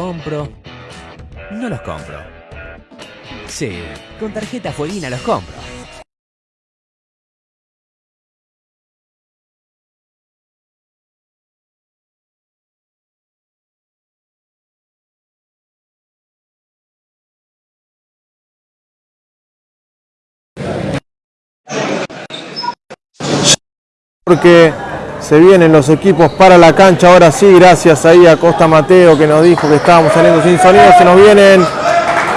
¿Los compro? No los compro. Sí, con tarjeta Fueguina los compro. porque se vienen los equipos para la cancha. Ahora sí, gracias ahí a Costa Mateo que nos dijo que estábamos saliendo sin sonido. Se nos vienen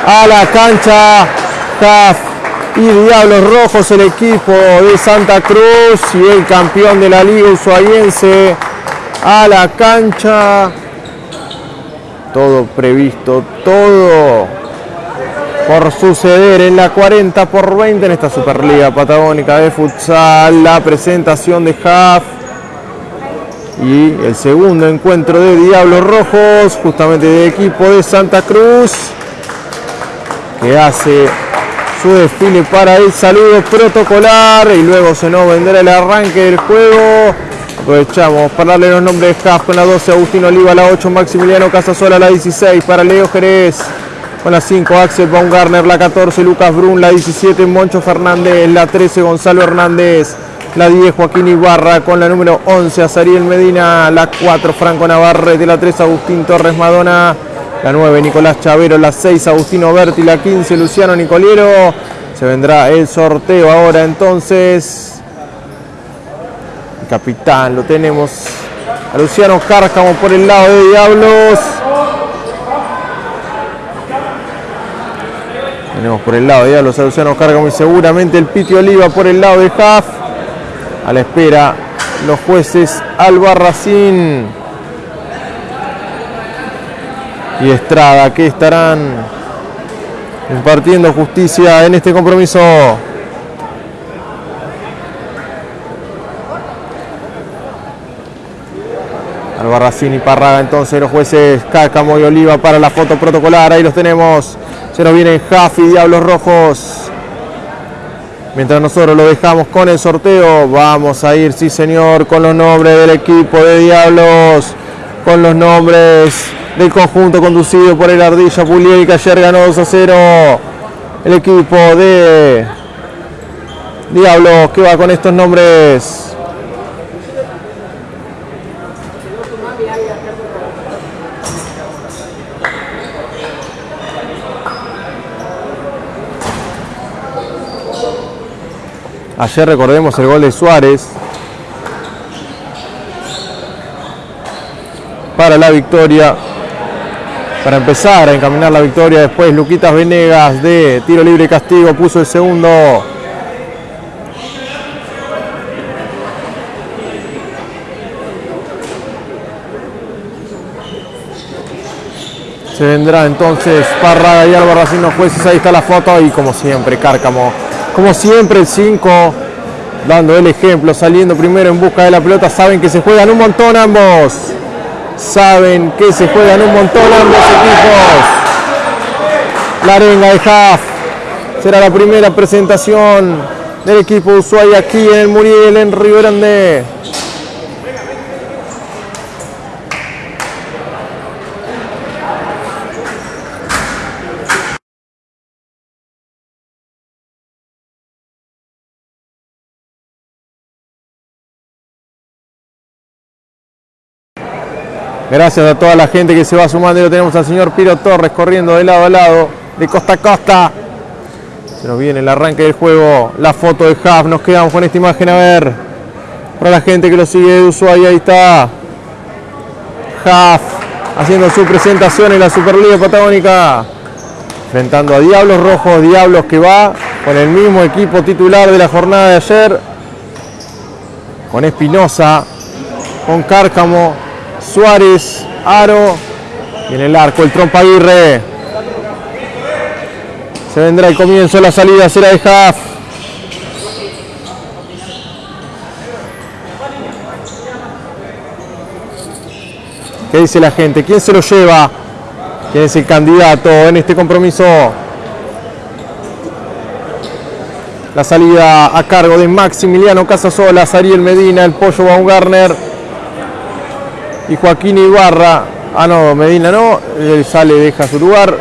a la cancha CAF y Diablos Rojos, el equipo de Santa Cruz y el campeón de la Liga Ushuaiense a la cancha. Todo previsto, todo por suceder en la 40 por 20 en esta Superliga Patagónica de Futsal. La presentación de Haf y el segundo encuentro de Diablos Rojos, justamente de equipo de Santa Cruz, que hace su desfile para el saludo protocolar y luego se nos vendrá el arranque del juego. Aprovechamos para darle los nombres de Haf con la 12, Agustín Oliva, la 8, Maximiliano Casasola, la 16, para Leo Jerez, con la 5 Axel Baumgartner, la 14 Lucas Brun, la 17 Moncho Fernández, la 13 Gonzalo Hernández, la 10 Joaquín Ibarra, con la número 11 Azariel Medina, la 4 Franco Navarrete, la 3 Agustín Torres Madonna, la 9 Nicolás Chavero, la 6 Agustino Berti, la 15 Luciano Nicoliero. Se vendrá el sorteo ahora entonces. El capitán lo tenemos a Luciano Cárcamo por el lado de Diablos. Tenemos por el lado de Diablos a Luciano Cárcamo y seguramente el Piti Oliva por el lado de Jaf. A la espera los jueces Albarracín y Estrada que estarán impartiendo justicia en este compromiso. Albarracín y Parraga entonces los jueces Cárcamo y Oliva para la foto protocolar. Ahí los tenemos. Se nos vienen Jaffi, Diablos Rojos. Mientras nosotros lo dejamos con el sorteo, vamos a ir, sí señor, con los nombres del equipo de Diablos, con los nombres del conjunto conducido por el Ardilla Pulier que ayer ganó 2 a 0. El equipo de Diablos que va con estos nombres. Ayer recordemos el gol de Suárez para la victoria, para empezar a encaminar la victoria. Después Luquitas Venegas de tiro libre castigo puso el segundo. Se vendrá entonces Parraga y Álvaro Racing los jueces. Ahí está la foto y como siempre Cárcamo como siempre el 5 dando el ejemplo, saliendo primero en busca de la pelota, saben que se juegan un montón ambos. Saben que se juegan un montón ambos equipos. La arenga de Haaf será la primera presentación del equipo Ushuaia aquí en el Muriel, en Río Grande. Gracias a toda la gente que se va sumando. Y lo tenemos al señor Piro Torres corriendo de lado a lado, de costa a costa. Se nos viene el arranque del juego, la foto de Huff. Nos quedamos con esta imagen a ver. Para la gente que lo sigue de Ushuaia, ahí está Huff haciendo su presentación en la Superliga Patagónica. Enfrentando a Diablos Rojos, Diablos que va con el mismo equipo titular de la jornada de ayer. Con Espinosa, con Cárcamo, Suárez, Aro y en el arco el Trompa. Se vendrá el comienzo, la salida será de Haaf. ¿Qué dice la gente? ¿Quién se lo lleva? ¿Quién es el candidato en este compromiso? La salida a cargo de Maximiliano Casasola, Ariel Medina, el Pollo Baumgartner y Joaquín Ibarra Ah, no, Medina no. Él sale, deja su lugar.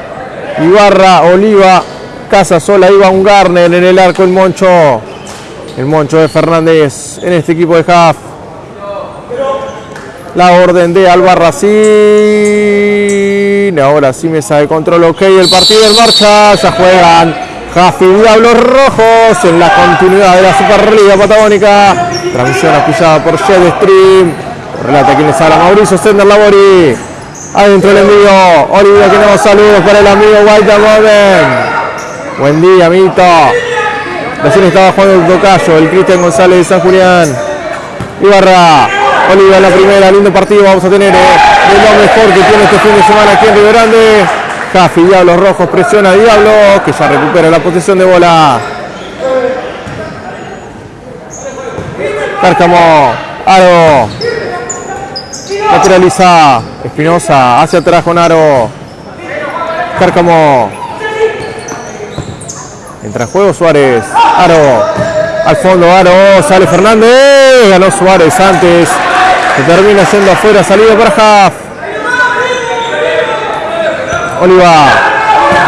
Ibarra, Oliva, Casa Sola, Iván Garner en el arco, el Moncho. El Moncho de Fernández en este equipo de Jaf. La orden de Albarracín. Ahora sí mesa de control, ok. El partido en marcha. Ya juegan Jaf y Diablos Rojos en la continuidad de la Superliga Patagónica. Transmisión auspiciada por Stream. Relata quien les habla Mauricio Sender Labori. Adentro el envío. Olivia que nos saludos para el amigo Walter Robin. Buen día, Mito. Recién estaba jugando el tocayo, el Cristian González de San Julián. Ibarra. Olivia la primera, lindo partido vamos a tener. Eh, lo mejor que tiene este fin de semana aquí en Río Grande. Jaffi, Diablos Rojos, presiona a Diablos, que ya recupera la posición de bola. Cárcamo, Aro, lateraliza Espinosa, hacia atrás con Aro, Cárcamo, entra en juego Suárez, Aro, al fondo Aro, sale Fernández, ganó Suárez antes, se termina siendo afuera, salida para Jaf. Oliva,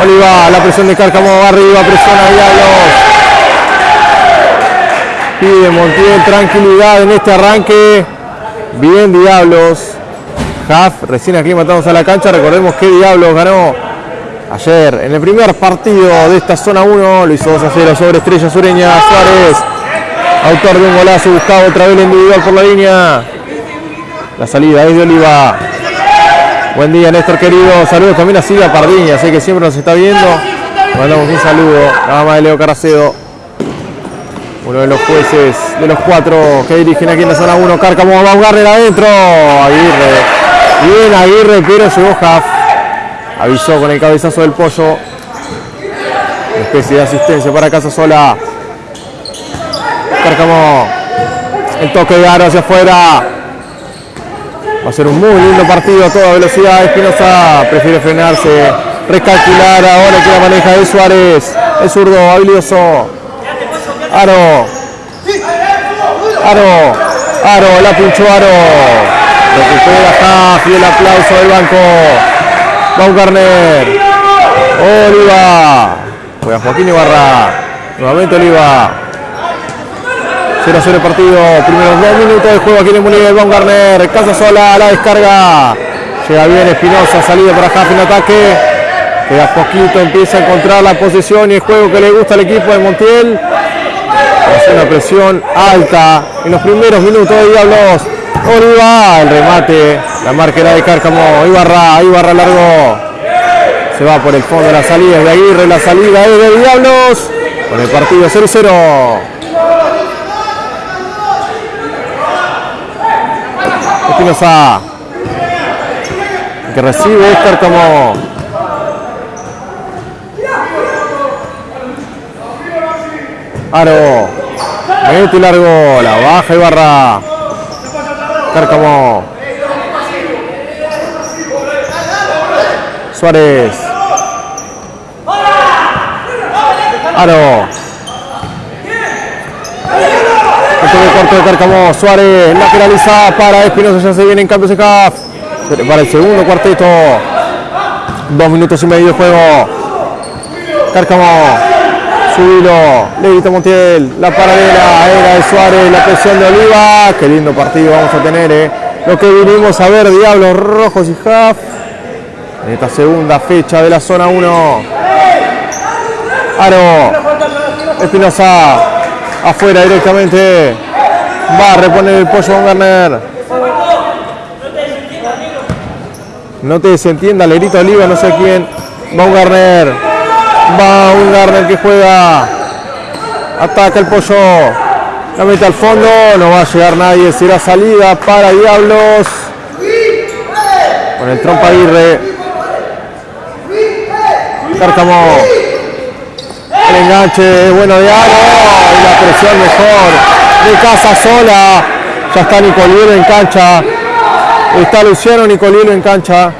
Oliva, la presión de Cárcamo. Arriba, presiona a Diablos. Pide Montiel tranquilidad en este arranque. Bien Diablos. Jaf recién aclimatados a la cancha. Recordemos que Diablos ganó ayer en el primer partido de esta zona 1. Lo hizo 2 a 0 sobre Estrella Sureña. Suárez, autor de un golazo, buscaba otra vez el individual por la línea. La salida es de Oliva. Buen día Néstor querido. Saludos también a Silvia Pardiña, sé que siempre nos está viendo. Mandamos un saludo. La mamá de Leo Caracedo. Uno de los jueces de los cuatro que dirigen aquí en la zona 1. Cárcamo va a adentro. Aguirre. Bien Aguirre, pero llegó Jaf. Avisó con el cabezazo del pollo. Una especie de asistencia para Casa Sola. Cárcamo. El toque de aro hacia afuera. Va a ser un muy lindo partido a toda velocidad. Espinosa prefiere frenarse, recalcular ahora que la maneja de Suárez. El zurdo, habilidoso. Aro. Aro. Aro, la pinchó Aro. Recupera Jaf y el aplauso del banco. Baumgartner. Oliva. Juega Joaquín Ibarra. Nuevamente Oliva. 0 0 el partido. Primeros dos minutos de juego aquí en el del Baumgartner. Casa sola, la descarga. Llega bien Espinosa, salida para Jaf en ataque. Que poquito empieza a encontrar la posesión y el juego que le gusta al equipo de Montiel. Una presión alta en los primeros minutos de Diablos. Oliva, el remate, la marquera de Cárcamo, Ibarra, Ibarra largo. Se va por el fondo de la salida de Aguirre, la salida es de Diablos. Con el partido 0-0. Espinosa. Que recibe es Cárcamo. Aro. Mete largo. La baja Ibarra. Cárcamo. Suárez. Aro. Este de corto de Cárcamo. Suárez. Lateraliza para Espinosa. Ya se viene en cambio de CAF. Para el segundo cuarteto. Dos minutos y medio de juego. Cárcamo. Subilo, le grita Montiel, la paralela era de Suárez, la presión de Oliva, qué lindo partido vamos a tener, eh. lo que vinimos a ver, Diablos Rojos y Jaf, en esta segunda fecha de la zona 1. Aro, Espinosa, afuera directamente, va a reponer el pollo con Garner. No te desentienda, le grita Oliva, no sé quién, Baumgartner. Va un Garner que juega. Ataca el pollo. La mete al fondo. No va a llegar nadie. Será salida para Diablos. Con el trompa Aguirre. Cárcamo. El enganche es bueno de Aro. Y la presión mejor de Casa Sola. Ya está Nicolielo en cancha. Está Luciano Nicolielo en cancha.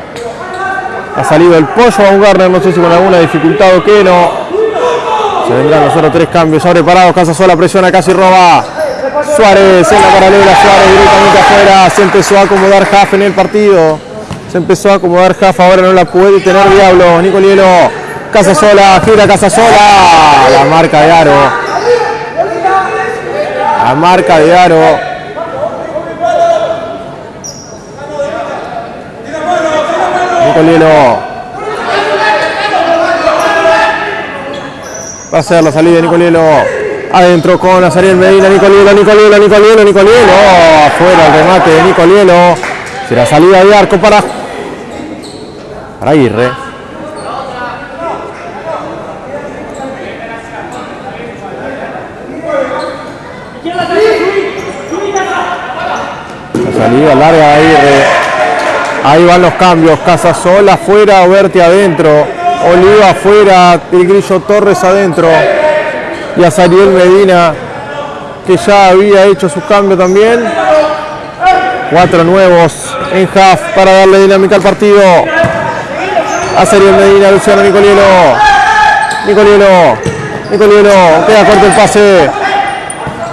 Ha salido el pollo a un Garner, no sé si con alguna dificultad o qué, no. Se vendrán los otros tres cambios. Ahora preparados, Casa Sola presiona, casi roba. Suárez en la paralela, Suárez directamente afuera. Se empezó a acomodar Jaf en el partido. Se empezó a acomodar Jafa, ahora no la puede tener Diablo. Nicolielo, Casa Sola, gira Casa Sola. La marca de Aro. La marca de Aro. Nicolielo. Va a ser la salida de Nicolielo. Adentro con Azariel Medina, Nicolielo, Nicolielo, Nicolielo, Nicolielo. Afuera el remate de Nicolielo. Será salida de arco para, para Aguirre. La salida larga de Aguirre. Ahí van los cambios. Casasola afuera, Oberti adentro. Oliva afuera, el Grillo Torres adentro. Y a Sariel Medina, que ya había hecho su cambio también. Cuatro nuevos en half para darle dinámica al partido. A Sariel Medina, Luciano Nicolielo. Nicolielo. Nicolielo. Queda corto el pase.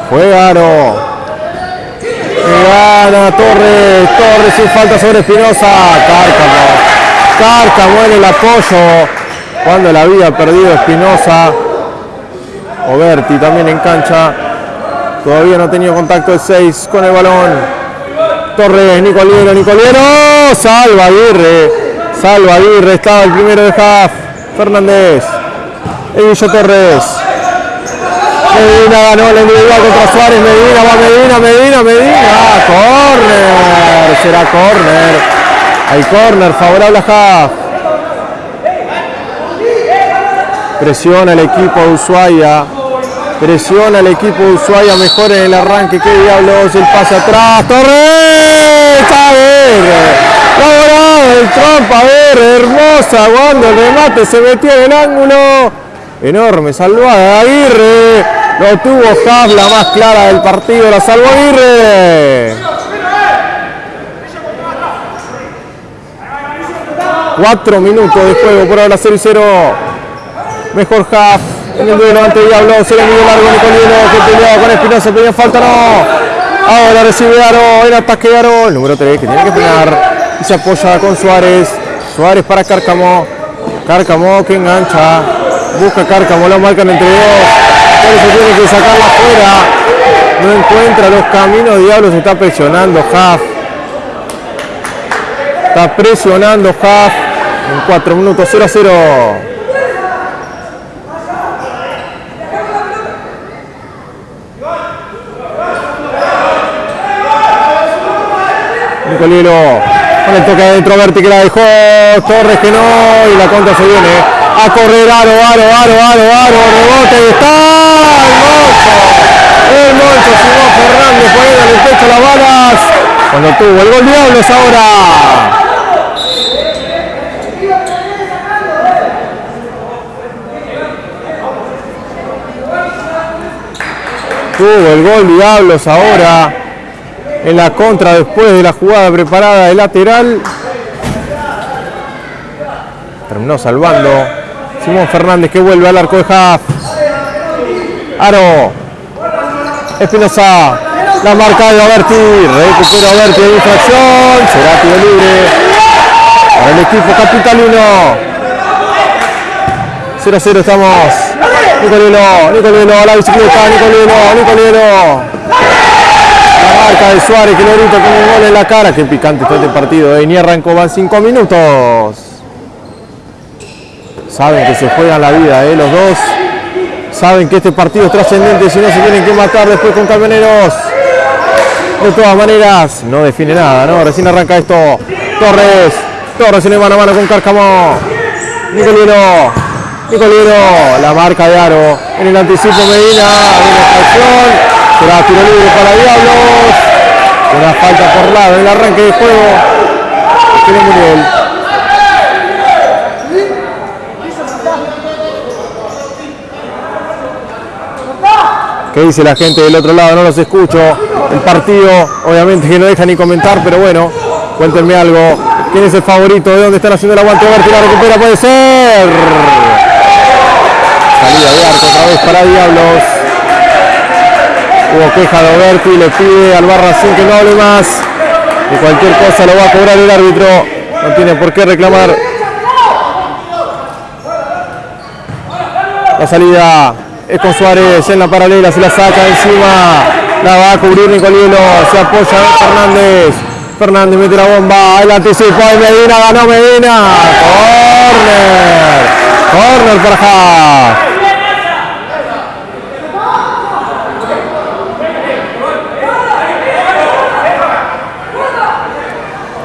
Juega Aro. Gana Torres. Torres sin falta sobre Espinosa. Cárcamo. Cárcamo en el apoyo. Cuando la había perdido Espinosa. Oberti también en cancha. Todavía no ha tenido contacto el 6 con el balón. Torres, Nicoliero, Nicoliero. Salva Aguirre. Salva Aguirre. Estaba el primero de half. Fernández. Evillo Torres. Medina ganó la individual contra Suárez. Medina, va Medina, Medina, Medina. Corner. Será corner. Hay corner favorable a half. Presiona el equipo de Ushuaia. Presiona el equipo de Ushuaia. Mejor en el arranque. Qué diablos. El pase atrás. Torres. A ver. Laborado el trompa. A ver. Hermosa. Cuando el remate se metió en el ángulo. Enorme. Salvada Aguirre. Lo tuvo Haas. La más clara del partido. La salvó Aguirre. Cuatro minutos de juego por ahora 0 y 0. Mejor half en el duelo ante Diablo. Se le midió largo Nicolino que peleaba con Espinosa. Pedía falta, no. Ahora recibe Aro. En ataque Aro. El número 3 que tiene que pegar. Y se apoya con Suárez. Suárez para Cárcamo. Cárcamo que engancha. Busca Cárcamo. Lo marcan entre dos. Por eso tiene que sacarla afuera. No encuentra los caminos. Diablo se está presionando. Half. Está presionando Half. En 4 minutos 0 a 0. Nicolielo con el toque adentro, Berti que la dejó, Torres que no, y la contra se viene a correr, aro, aro, aro, aro, aro, rebote, está el moncho, el moncho, Simón Fernández poniendo en el pecho las balas, cuando tuvo el gol Diablos ahora. Tuvo el gol Diablos ahora en la contra después de la jugada preparada de lateral. Terminó salvando Simón Fernández que vuelve al arco de Haaf. Aro. Espinosa. La marca de Oberti. Recupera Oberti de infracción. Será tiro libre. Para el equipo capitalino. 0-0 estamos. Nicolino, Nicolino a la bicicleta, Nicolino, Nicolino. La marca de Suárez que lo grita con un gol en la cara. Qué picante está este partido. ¿eh? Ni arrancó, van 5 minutos. Saben que se juegan la vida, ¿eh? los dos. Saben que este partido es trascendente si no se tienen que matar después con Camioneros. De todas maneras, no define nada, ¿no? Recién arranca esto. Torres. Torres en el mano a mano con Cárcamo. Nicolino. Nicolino. La marca de Aro. En el anticipo Medina. Una Será tiro libre para Diablos. Una falta por lado en el arranque de juego. Tiene Muriel. ¿Qué dice la gente del otro lado? No los escucho. El partido, obviamente que no deja ni comentar, pero bueno, cuéntenme algo. ¿Quién es el favorito? ¿De dónde están haciendo el aguante? Si la recupera, puede ser. Salida de arco otra vez para Diablos. Hubo queja de Oberti, le pide al Barracín que no hable más. Y cualquier cosa lo va a cobrar el árbitro. No tiene por qué reclamar. La salida es con Suárez en la paralela, se la saca encima. La va a cubrir Nicolielo, se apoya Fernández. Fernández mete la bomba, el anticipo de Medina, ganó Medina. Corner. Corner para Haas.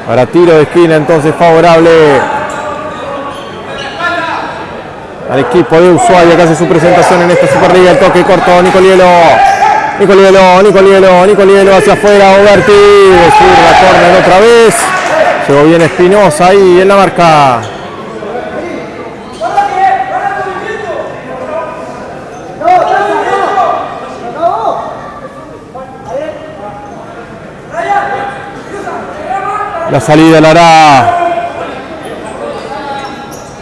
Para tiro de esquina entonces favorable al equipo de Ushuaia que hace su presentación en esta Superliga. El toque corto, Nicolielo. Nicolielo, Nicolielo, Nicolielo hacia afuera, Oberti. Zurda, corner otra vez. Llegó bien Espinosa ahí en la marca. La salida la hará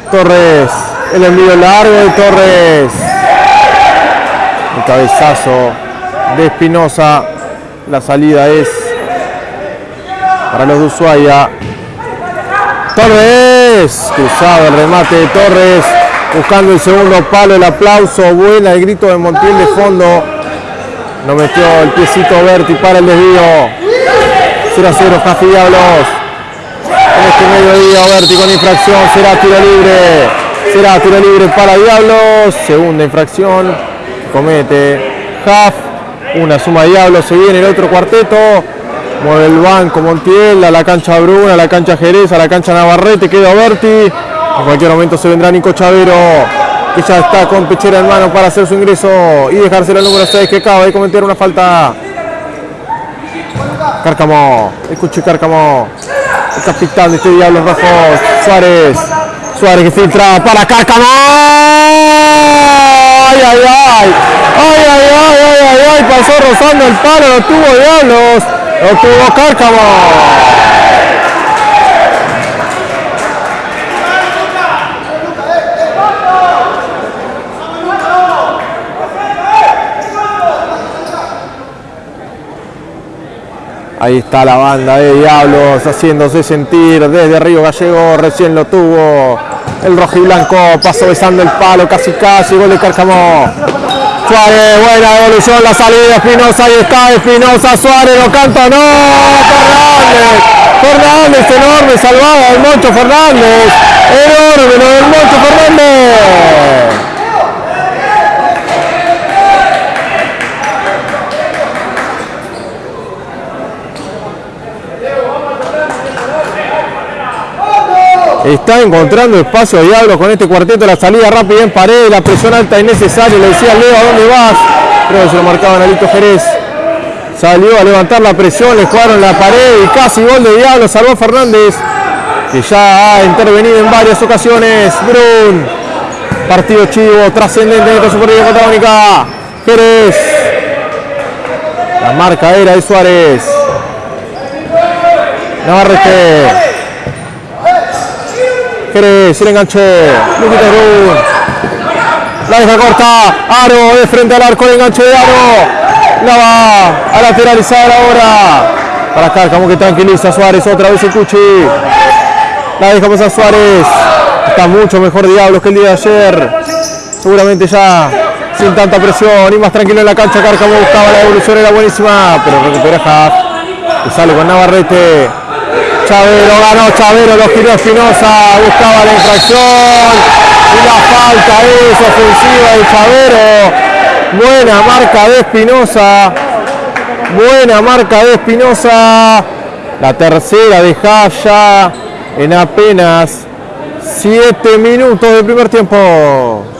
Torres. El envío largo de Torres. El cabezazo de Espinosa. La salida es para los de Ushuaia. Torres. Cruzado el remate de Torres. Buscando el segundo palo. El aplauso. Buena el grito de Montiel de fondo. No metió el piecito Berti para el desvío. 0 a 0 Jafi Diablos. En este mediodía Berti con infracción. Será tiro libre. Será tiro libre para Diablos. Segunda infracción. Comete Jaf. Una suma de Diablos. Se viene el otro cuarteto. Mueve el banco Montiel a la cancha Bruna, a la cancha Jerez, a la cancha Navarrete. Queda Berti. En cualquier momento se vendrá Nico Chavero. Que ya está con pechera en mano para hacer su ingreso y dejárselo al número 6 que acaba de cometer una falta Cárcamo, escuche Cárcamo, el capitán de este Diablos Rojos, Suárez, Suárez que filtra para Cárcamo. ¡Ay, ay, ay! ¡Ay, ay, ay, ay, ay! Pasó rozando el palo, lo tuvo Diablos, lo tuvo Cárcamo. Ahí está la banda de Diablos haciéndose sentir desde Río Gallego, recién lo tuvo el rojo y blanco, pasó besando el palo, casi casi, gol de Cárcamo. Suárez, buena devolución, la salida, Espinosa, ahí está Espinosa, Suárez, lo canta, no, Fernández, Fernández, enorme, salvada del Moncho Fernández, enorme lo del Moncho Fernández. Está encontrando espacio Diablo con este cuarteto, la salida rápida en pared, la presión alta innecesaria, le decía Leo, ¿a dónde vas? Creo que se lo marcaba Nalito Jerez. Salió a levantar la presión, le jugaron la pared y casi gol de Diablo, salvó Fernández, que ya ha intervenido en varias ocasiones. Brun, partido chivo, trascendente en esta Superliga Patagónica. Jerez, la marca era de Suárez. Navarrete. Jerez, el enganche. La deja corta, Aro de frente al arco, el enganche de Aro. La va a lateralizar ahora. Para Cárcamo que tranquiliza a Suárez, otra vez el Cuchi. La deja pasar Suárez. Está mucho mejor Diablos que el día de ayer. Seguramente ya sin tanta presión y más tranquilo en la cancha. Cárcamo buscaba la evolución, era buenísima, pero recupera Haas. Y sale con Navarrete. Chavero ganó Chavero, lo giró Espinosa, buscaba la infracción y la falta es ofensiva de Chavero. Buena marca de Espinosa. Buena marca de Espinosa. La tercera de Jaya en apenas 7 minutos del primer tiempo.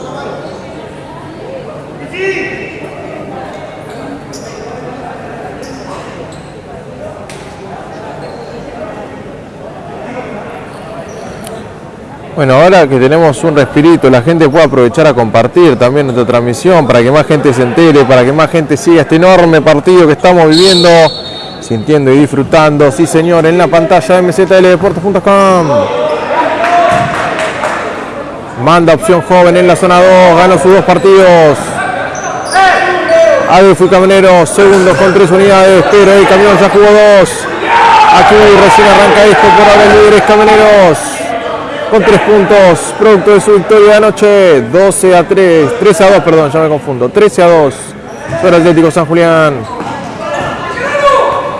Bueno, ahora que tenemos un respirito, la gente puede aprovechar a compartir también nuestra transmisión para que más gente se entere, para que más gente siga este enorme partido que estamos viviendo, sintiendo y disfrutando. Sí, señor, en la pantalla de mzldeportes.com. Manda opción joven en la zona 2, gana sus dos partidos. Adolfo Caminero, segundo con tres unidades, pero el camión ya jugó dos. Aquí recién arranca esto por ahora líderes camioneros. Con tres puntos, producto de su victoria de anoche. 12 a 3, 13 a 2, perdón, ya me confundo. 13 a 2 sobre Atlético San Julián.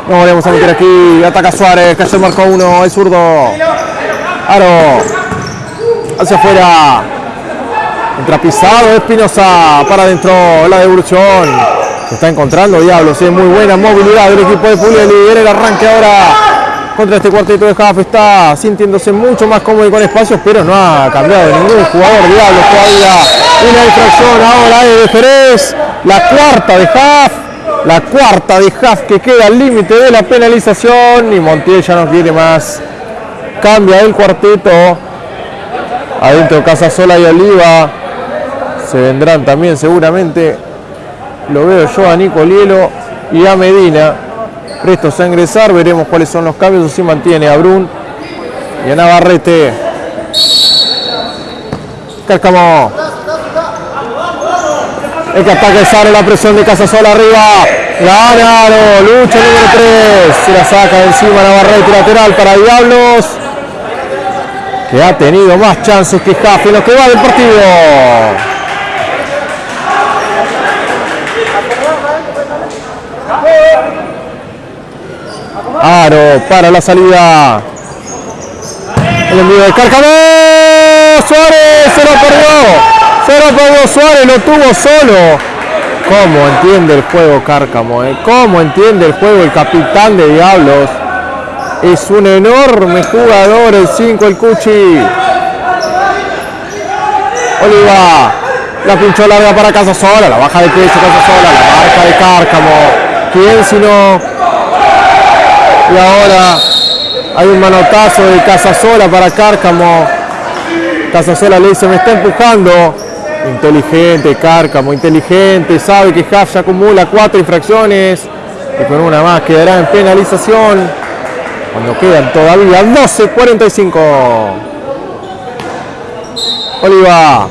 Nos volvemos a meter aquí. Ataca Suárez, que ayer marcó uno, el zurdo. Aro. Hacia afuera. Entra pisado Espinosa para adentro la devolución. Se está encontrando Diablos, es muy buena movilidad del equipo de Puglieli. En el arranque ahora contra este cuarteto de Jaff está sintiéndose mucho más cómodo y con espacios, pero no ha cambiado ningún jugador Diablos todavía. Una infracción ahora de Jerez, la cuarta de Jaff. La cuarta de Jaff que queda al límite de la penalización y Montiel ya no quiere más. Cambia el cuarteto. Adentro Casasola y Oliva se vendrán también seguramente. Lo veo yo a Nicolielo y a Medina. Prestos a ingresar, veremos cuáles son los cambios. Si mantiene a Brun y a Navarrete. Cárcamo. El que ataque sale la presión de Casasola arriba. Ganaron, lucha número 3. Se la saca de encima Navarrete lateral para Diablos. Que ha tenido más chances que Jaffe en lo que va del partido. Aro para la salida. El envío de Cárcamo. Suárez se lo perdió. Se lo perdió Suárez, lo tuvo solo. ¿Cómo entiende el juego Cárcamo? Eh? ¿Cómo entiende el juego el capitán de Diablos? Es un enorme jugador el 5, el Cuchi. Oliva. La pinchó larga para Casasola. La baja de pecho Casasola. La marca de Cárcamo. ¿Quién si no? Y ahora hay un manotazo de Casasola para Cárcamo. Casasola le dice, me está empujando. Inteligente Cárcamo, inteligente. Sabe que Haft ya acumula cuatro infracciones. Y con una más quedará en penalización. Cuando quedan todavía 12.45. Oliva.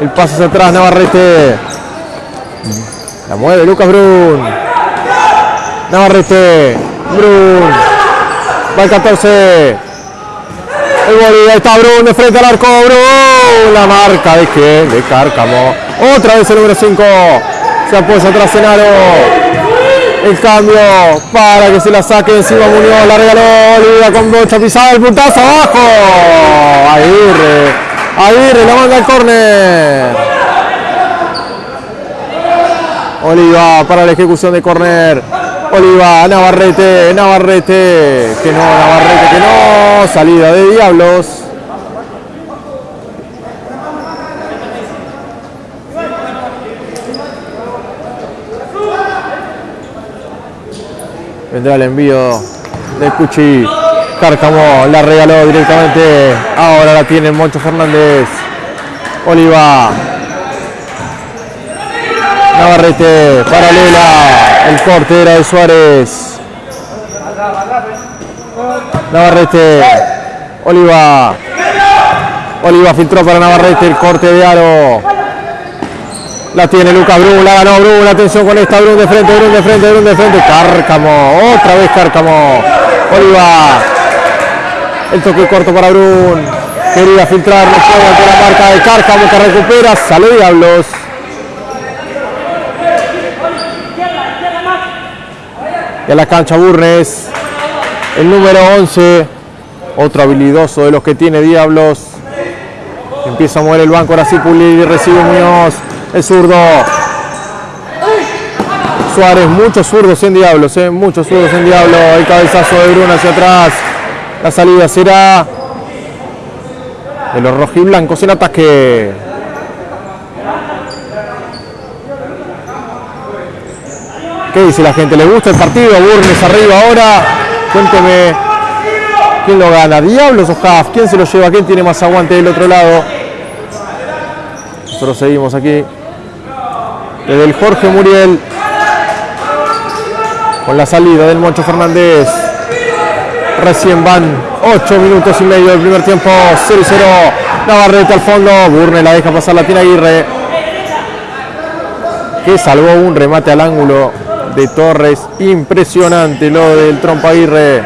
El paso hacia atrás, Navarrete. La mueve Lucas Brun. Navarrete. Brun. Va el 14. El gol está Brun de frente al arco. Brun. La marca de que de Cárcamo. Otra vez el número 5. Se apoya atrás en aro. El cambio para que se la saque encima Muñoz. La regaló Olivia con brocha pisada. El puntazo abajo. Aguirre. Aguirre la manda al córner. Oliva para la ejecución de córner. Oliva, Navarrete, Navarrete, que no, Navarrete, que no, salida de Diablos. Vendrá el envío de Cuchi. Cárcamo la regaló directamente. Ahora la tiene Moncho Fernández. Oliva. Navarrete, paralela. El corte era de Suárez. Navarrete. Oliva. Oliva filtró para Navarrete el corte de aro. La tiene Lucas Brun, la ganó Brun, atención con esta Brun de frente, Brun de frente, Brun de frente, Cárcamo, otra vez Cárcamo, Oliva, el toque corto para Brun, quería filtrar, no la marca de Cárcamo que recupera, sale Diablos. A la cancha Burnes, el número 11, otro habilidoso de los que tiene Diablos. Empieza a mover el banco, ahora sí Pulir y recibe Muñoz, el zurdo. Suárez, muchos zurdos en Diablos, eh, muchos zurdos en Diablo. El cabezazo de Bruno hacia atrás. La salida será de los rojiblancos en ataque. ¿Qué dice la gente? ¿Le gusta el partido? Burnes arriba ahora. Cuénteme quién lo gana. ¿Diablos o? ¿Quién se lo lleva? ¿Quién tiene más aguante del otro lado? Nosotros seguimos aquí. Desde el Jorge Muriel. Con la salida del Moncho Fernández. Recién van 8 minutos y medio del primer tiempo. 0-0. Navarrete al fondo. Burne la deja pasar la tiene Aguirre. Que salvó un remate al ángulo de Torres. Impresionante lo del Trompa Aguirre.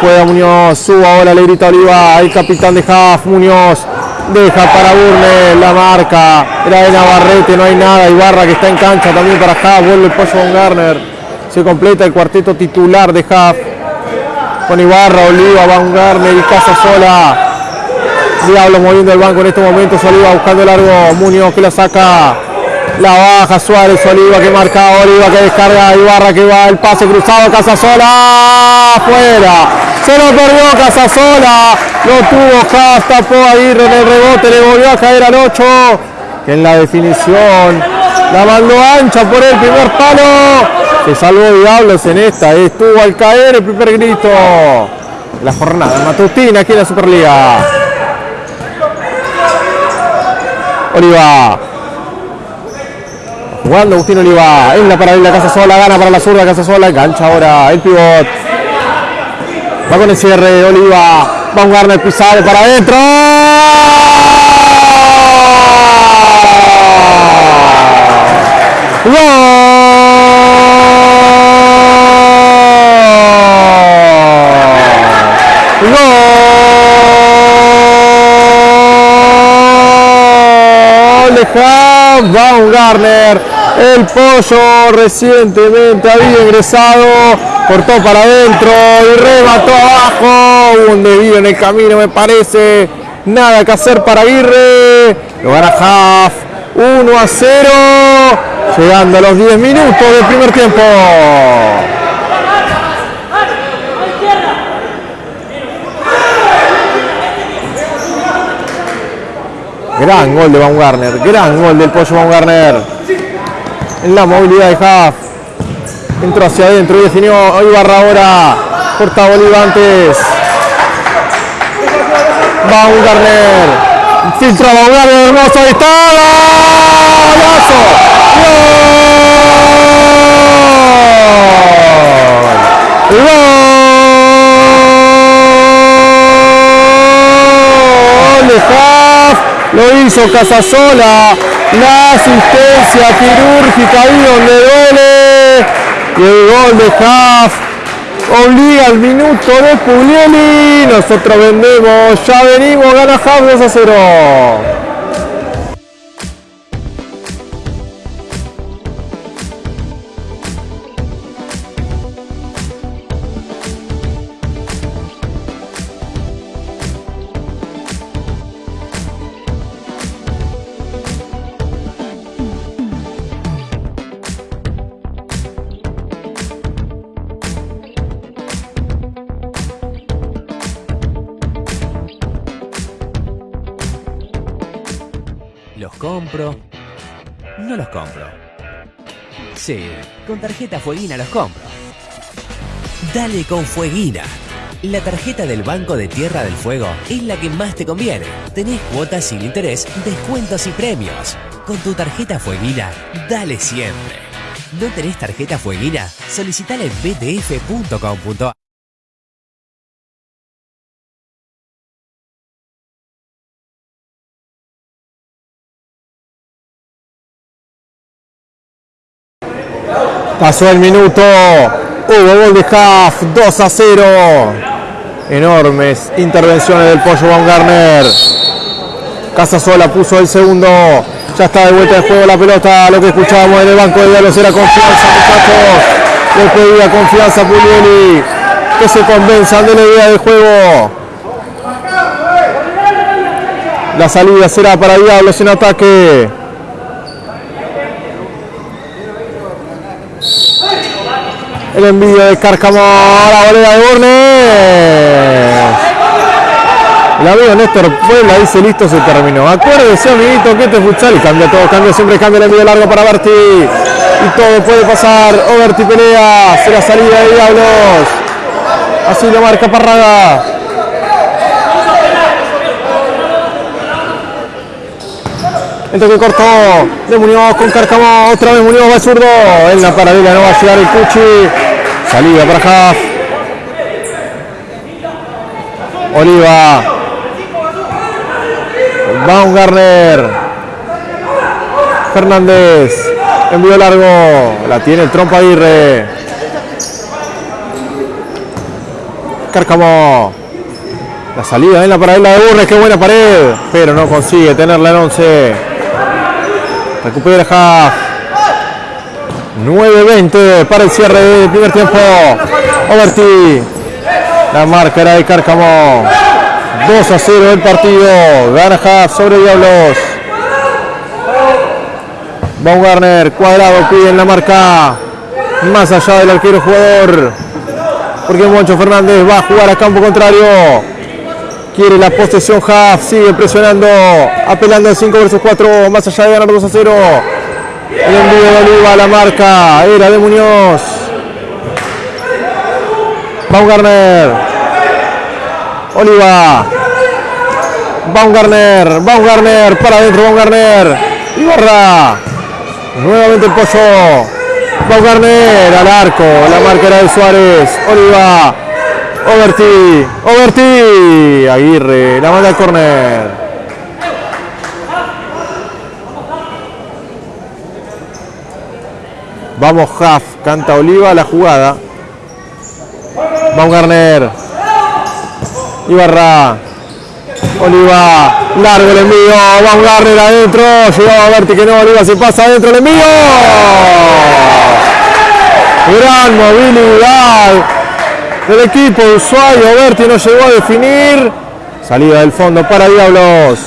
Juega Muñoz, suba ahora, le grita Oliva, el capitán de Haft, Muñoz, deja para Burne, la marca, era de Navarrete, no hay nada, Ibarra que está en cancha también para Haft, vuelve el pollo con Garner, se completa el cuarteto titular de Haft, con Ibarra, Oliva, Van Garner y Casa Sola. Diablo moviendo el banco en estos momentos, Oliva buscando largo, Muñoz que la saca, la baja Suárez, Oliva que marca, Oliva que descarga, Ibarra que va, el pase cruzado, Casasola, afuera. Se lo perdió Casasola, lo tuvo Haas, tapó Aguirre en el rebote, le volvió a caer al 8, que en la definición la mandó ancha por el primer palo. Se salvó Diablos en esta, estuvo al caer el primer grito. La jornada matutina aquí en la Superliga. Oliva Jugando Agustín Oliva. En la paralela Casa Sola. Gana para la zurda Casa Sola. Engancha ahora el pivot. Va con el cierre. Oliva. Va un Garner pisado para adentro. ¡Gol! Haas, Baumgartner, el pollo recientemente había ingresado, cortó para adentro y remató abajo, un desvío en el camino me parece, nada que hacer para Aguirre, lo gana Haas, 1 a 0, llegando a los 10 minutos del primer tiempo. Gran gol de Baumgartner, gran gol del pollo Baumgartner. En la movilidad de Haaf. Entró hacia adentro y definió Ibarra ahora. Corta Bolívar antes. Baumgartner. Filtra Baumgartner, hermoso, ahí está. ¡Golazo! ¡Gol! ¡Gol Haaf! Lo hizo Casasola. La asistencia quirúrgica ahí donde duele. Y el gol de Haas obliga al minuto de Puglieli. Nosotros vendemos, ya venimos, gana Haas 2 a 0. Tarjeta Fueguina los compro. Dale con Fueguina. La tarjeta del Banco de Tierra del Fuego es la que más te conviene. Tenés cuotas sin interés, descuentos y premios. Con tu tarjeta Fueguina, dale siempre. ¿No tenés tarjeta Fueguina? Solicitala en btf.com.ar. Pasó el minuto. Hubo gol de Haaf, 2 a 0. Enormes intervenciones del pollo Baumgartner. Casasola puso el segundo. Ya está de vuelta de juego la pelota. Lo que escuchábamos en el banco de diálogos era confianza, muchachos. Les pedía confianza Puglieli. Que se convenzan de la idea del juego. La salida será para Diablos en ataque. El envío de Cárcamo, la volea de Burnes. El amigo Néstor Puebla dice listo, se terminó. Acuérdese, amiguito, que este es futsal cambia todo, cambia siempre, cambia el envío largo para Berti. Y todo puede pasar. O Berti pelea, será salida de Diablos. Así lo marca Parraga. El toque corto de Muñoz con Cárcamo. Otra vez Muñoz va zurdo. En la paralela no va a llegar el Cuchi. Salida para Haas. Oliva. Baumgartner. Fernández. Envío largo. La tiene el trompa Aguirre. Cárcamo. La salida en la paralela de Burnes, qué buena pared, pero no consigue tenerla en 11. Recupera Haaf. 9-20 para el cierre del primer tiempo. Overti. La marca era de Cárcamo. 2 a 0 el partido. Gana Haaf sobre Diablos. Baumgartner, cuadrado, pide en la marca. Más allá del arquero jugador. Porque Moncho Fernández va a jugar a campo contrario. Quiere la posesión Haaf, sigue presionando, apelando al 5 versus 4, más allá de ganar 2 a 0. El envío de Oliva la marca, era de Muñoz. Baumgartner. Oliva. Baumgartner, Baumgartner, para adentro Baumgartner. Ibarra. Nuevamente el pozo. Baumgartner al arco, la marca era de Suárez. Oliva. Overti, Overti, Aguirre, la manda al córner. Vamos Huff, canta Oliva la jugada. Baumgartner. Ibarra. Oliva, largo el envío, Baumgartner adentro, llegaba Overti que no, Oliva se pasa adentro el envío. Gran movilidad del equipo de Ushuaia. Berti no llegó a definir. Salida del fondo para Diablos.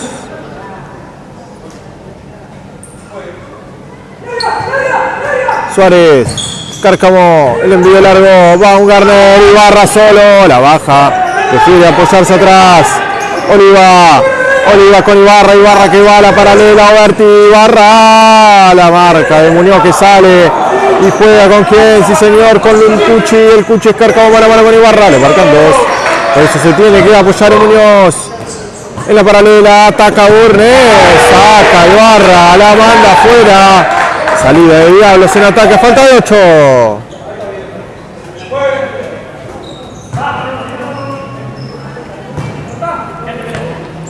Suárez, Cárcamo, el envío largo, Baumgartner, Ibarra solo, la baja, decide apoyarse atrás, Oliva, Oliva con Ibarra, Ibarra que va a la paralela, Berti, Ibarra, la marca de Muñoz que sale, y juega con quién, sí señor, con el Cuchi, el Cuchi es Cárcamo, mano a mano con Ibarra, le marcan dos, eso se tiene que apoyar en Muñoz, en la paralela, ataca Burnes, saca Ibarra, la manda afuera, salida de Diablos en ataque, falta de 8.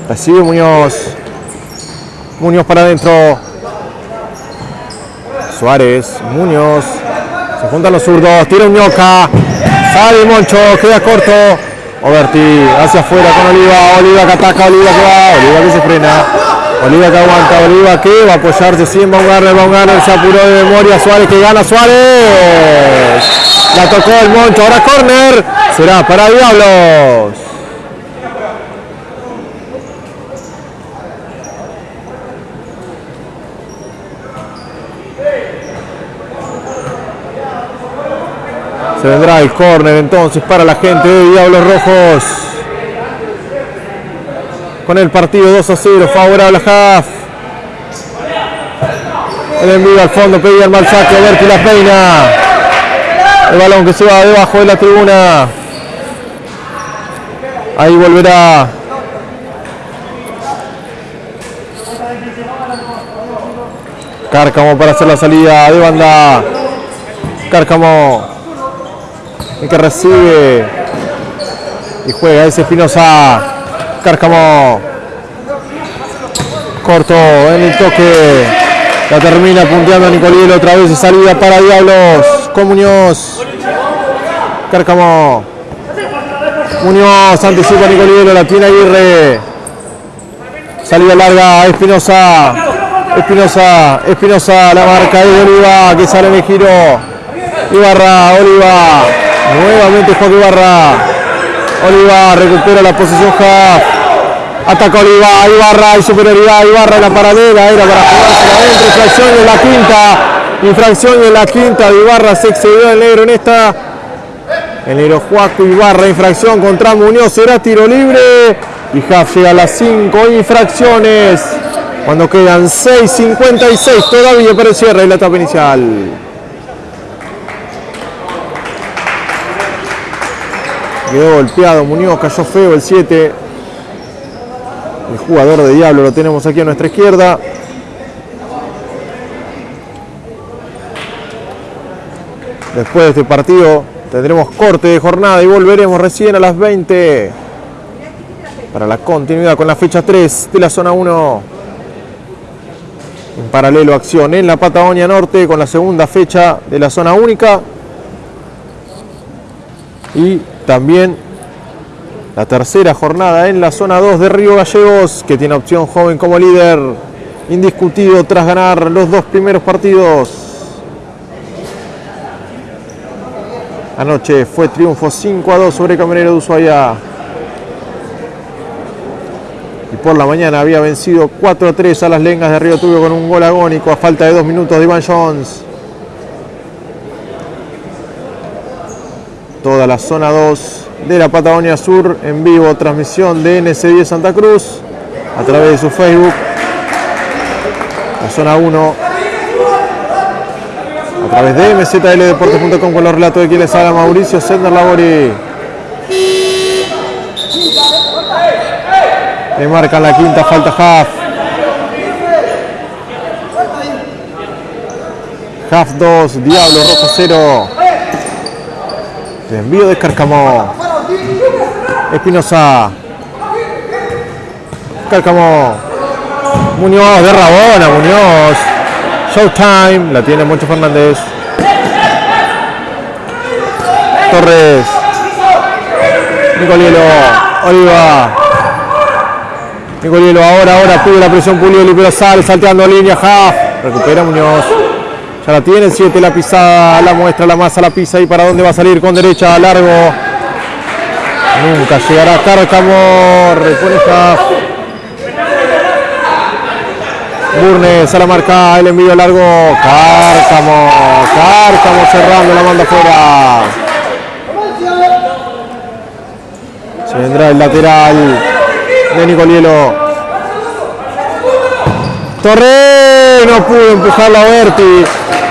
Recibe Muñoz, Muñoz para adentro, Suárez, Muñoz, se juntan los zurdos, tira un ñoca, sale Moncho, queda corto, Overti hacia afuera con Oliva, Oliva que ataca, Oliva que va, Oliva que se frena, Oliva que aguanta, Oliva que va a apoyarse sin Baumgartner, Baumgartner se apuró de memoria, Suárez que gana, Suárez, la tocó el Moncho, ahora córner, será para Diablos. Se vendrá el córner entonces para la gente de Diablos Rojos. Con el partido 2 a 0, favorable a. El envío al fondo, pedía el mal saque, Berti la peina. El balón que se va debajo de la tribuna. Ahí volverá. Cárcamo para hacer la salida de banda. Cárcamo el que recibe y juega ese Espinosa. Cárcamo. Corto en el toque. La termina punteando a Nicoliel otra vez y salida para Diablos con Muñoz. Cárcamo. Muñoz anticipa a Nicolielo, la tiene Aguirre. Salida larga, Espinosa. Espinosa, Espinosa, la marca de Oliva que sale en el giro. Ibarra, Oliva. Nuevamente Joaquín Ibarra. Oliva recupera la posición Haaf. Ataca Oliva, Ibarra y superioridad. Ibarra en la paralela. Era para jugársela adentro. Infracción en la quinta. Infracción en la quinta Ibarra. Se excedió el negro en esta. El negro Juaco Ibarra. Infracción contra Muñoz. Será tiro libre. Y Haaf llega a las 5 infracciones. Cuando quedan 6.56 todavía para el cierre de la etapa inicial. Quedó golpeado Muñoz, cayó feo el 7. El jugador de Diablo lo tenemos aquí a nuestra izquierda. Después de este partido tendremos corte de jornada y volveremos recién a las 20 para la continuidad con la fecha 3 de la zona 1. En paralelo acción en la Patagonia Norte con la segunda fecha de la zona única. Y también La tercera jornada en la zona 2 de Río Gallegos, que tiene opción joven como líder, indiscutido tras ganar los dos primeros partidos. Anoche fue triunfo 5 a 2 sobre Caminero de Ushuaia. Y por la mañana había vencido 4 a 3 a las lengas de Río Tuyo con un gol agónico a falta de dos minutos de Iván Jones. Toda la zona 2 de la Patagonia Sur en vivo, transmisión de NC10 Santa Cruz a través de su Facebook. La zona 1 a través de mzldeportes.com con los relatos de quien les habla Mauricio Sender Labori. Le marcan la quinta falta Half. Half 2, Diablo Rojo 0. Envío de Cárcamo. Espinosa. Cárcamo. Muñoz de Rabona, Muñoz. Showtime. La tiene Moncho Fernández. Torres. Nicolielo. Oliva. Nicolielo ahora, ahora pide la presión Pulioli, pero sale salteando línea. Half. Recupera Muñoz. Ya la tiene, 7 la pisada, la muestra, la masa, la pisa y para dónde va a salir con derecha, largo. Nunca llegará Cárcamo, Half. Burnes a la marca, el envío largo, Cárcamo, Cárcamo cerrando, la manda afuera. Se vendrá el lateral de Nicolielo. No pudo empujarla a Berti,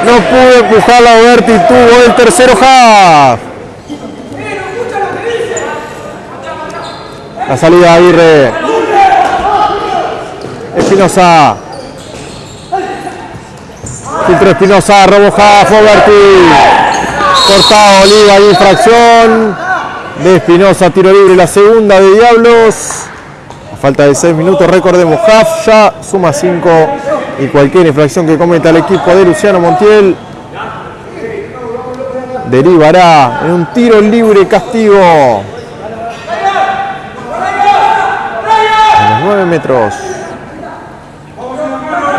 no pudo empujarla a Berti, tuvo el tercero half. La salida de Aguirre. Espinosa. Filtro Espinosa, robo half, Berti. Cortado, Oliva, infracción de Espinosa, tiro libre, la segunda de Diablos. Falta de 6 minutos, recordemos, half ya suma 5 y cualquier infracción que cometa el equipo de Luciano Montiel derivará en un tiro libre castigo. A los 9 metros.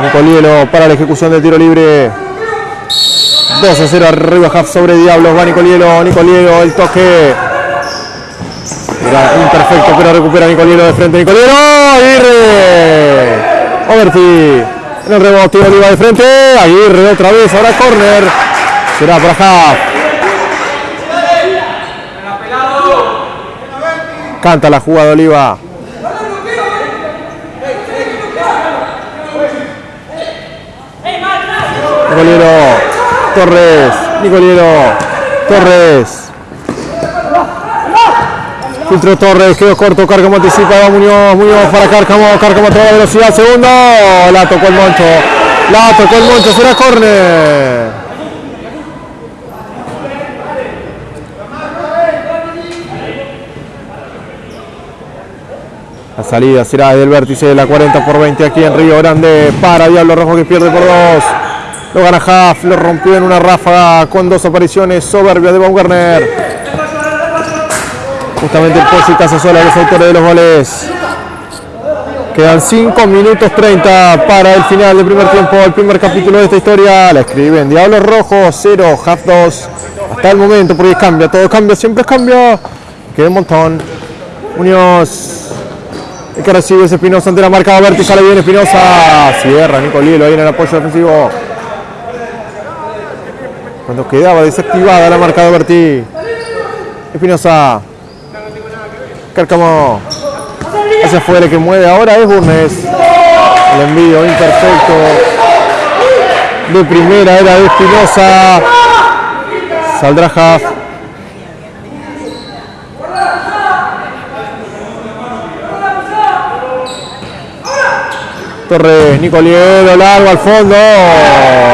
Nicolielo para la ejecución del tiro libre. 2 a 0 arriba half sobre Diablos. Va Nicolielo, Nicolielo, el toque. Era imperfecto, pero recupera Nicolielo de frente. Nicolielo, Aguirre. Overti. En el rebote, Oliva de frente. Aguirre otra vez, ahora corner. Será para Half. Canta la jugada Oliva. Nicoliero. Torres. Nicoliero. Torres. Filtro Torres, quedó corto, Cárcamo anticipa, Muñoz, Muñoz para Cárcamo, Cárcamo a toda velocidad, segundo, la tocó el Moncho, la tocó el Moncho, será córner. La salida será del vértice de la 40 por 20 aquí en Río Grande para Diablo Rojo que pierde por dos. Lo gana Haft, lo rompió en una ráfaga con dos apariciones soberbias de Baumgartner. Justamente el y Casasola, los autores de los goles. Quedan 5 minutos 30 para el final del primer tiempo, el primer capítulo de esta historia. La escriben Diablo Rojo 0, Half 2. Hasta el momento, porque cambia, todo cambia, siempre cambia. Queda un montón. Muñoz. El que recibe es Espinosa ante la marca Berti, sale bien Espinosa. Cierra Nicolielo ahí en el apoyo defensivo. Cuando quedaba desactivada la marca de Berti. Espinosa. Cárcamo. Hacia afuera que mueve ahora es Burnes. El envío imperfecto. De primera era de Espinosa. Saldrá Haft. Torres, Nicoliero, largo al fondo.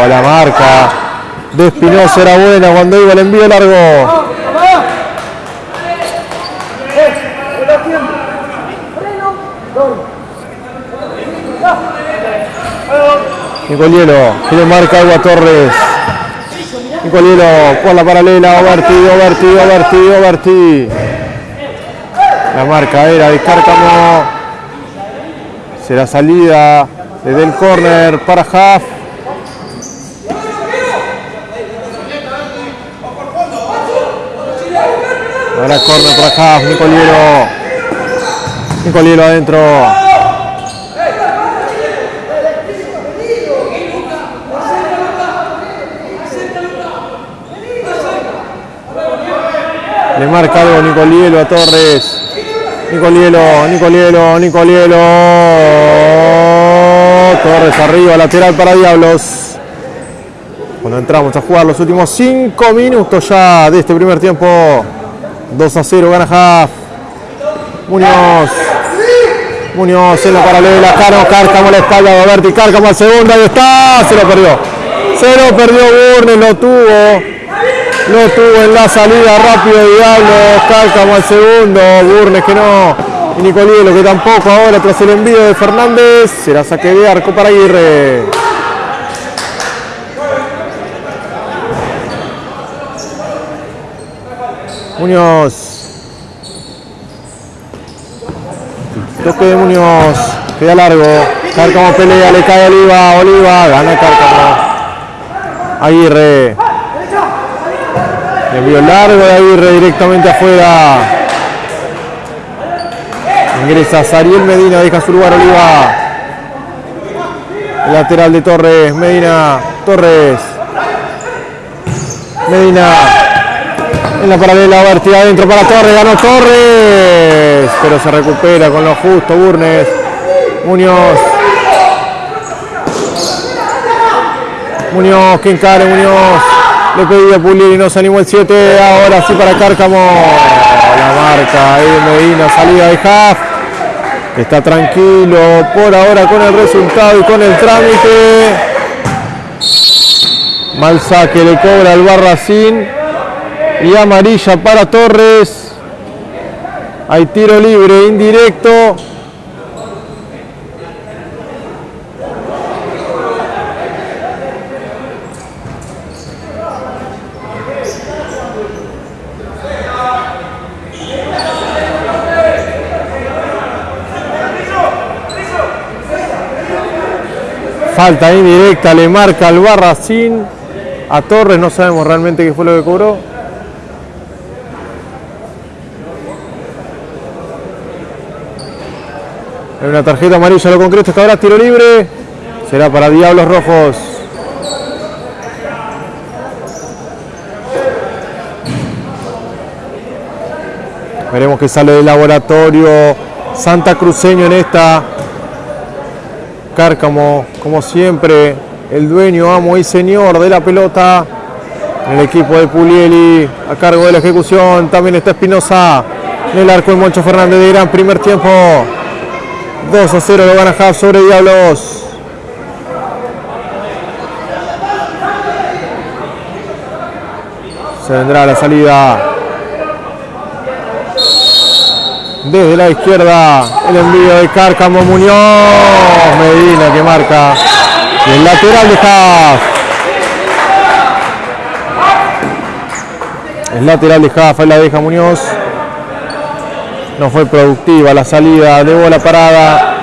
La marca de Espinosa era buena cuando iba el envío largo. Nicolielo, que le marca Agua Torres. Nicolielo por la paralela, Oberti, Oberti, Oberti, Oberti. La marca era de Cárcamo. Será salida desde el córner para Huff. Ahora córner para Huff, Nicoliero. Nicoliero adentro. Le marca algo Nicolielo a Torres. Nicolielo, Nicolielo, Nicolielo. Torres arriba, lateral para Diablos. Cuando entramos a jugar los últimos 5 minutos ya de este primer tiempo. 2 a 0 gana Haft. Muñoz. Muñoz en la paralela. Caro, Cárcamo la espalda de Berti. Cárcamo al segundo. Ahí está. Se lo perdió. Se lo perdió Burnes. Lo tuvo. Lo tuvo en la salida rápido Diablos. Cárcamo al segundo. Burnes que no. Y Nicolielo que tampoco ahora tras el envío de Fernández. Será saque de arco para Aguirre. Muñoz. Toque de Muñoz. Queda largo. Cárcamo pelea, le cae Oliva. Oliva, gana Cárcamo. Aguirre. Le envío largo de Aguirre directamente afuera. Ingresa Sariel Medina, deja su lugar Oliva. El lateral de Torres, Medina, Torres. Medina. En la paralela, Berti adentro para Torres, ganó Torres. Pero se recupera con lo justo, Burnes. Muñoz. Muñoz, que encare Muñoz. Le pedía Pulir y no se animó el 7. Ahora sí para Cárcamo. La marca ahí Medina, salida de Haft. Está tranquilo por ahora con el resultado y con el trámite. Mal saque le cobra el Barracín. Y amarilla para Torres. Hay tiro libre indirecto. Falta indirecta, le marca al Barracín. A Torres no sabemos realmente qué fue lo que cobró. Hay una tarjeta amarilla, lo concreto está ahora tiro libre. Será para Diablos Rojos. Veremos que sale del laboratorio Santa Cruceño en esta. Cárcamo, como siempre, el dueño, amo y señor de la pelota. El equipo de Pulieli, a cargo de la ejecución, también está Espinosa. En el arco de Moncho Fernández de gran primer tiempo. 2 a 0 lo gana Haft sobre Diablos. Se vendrá la salida. Desde la izquierda, el envío de Cárcamo Muñoz. Medina que marca. Y el lateral de Haft. El lateral de ahí la deja Muñoz. No fue productiva la salida de bola parada.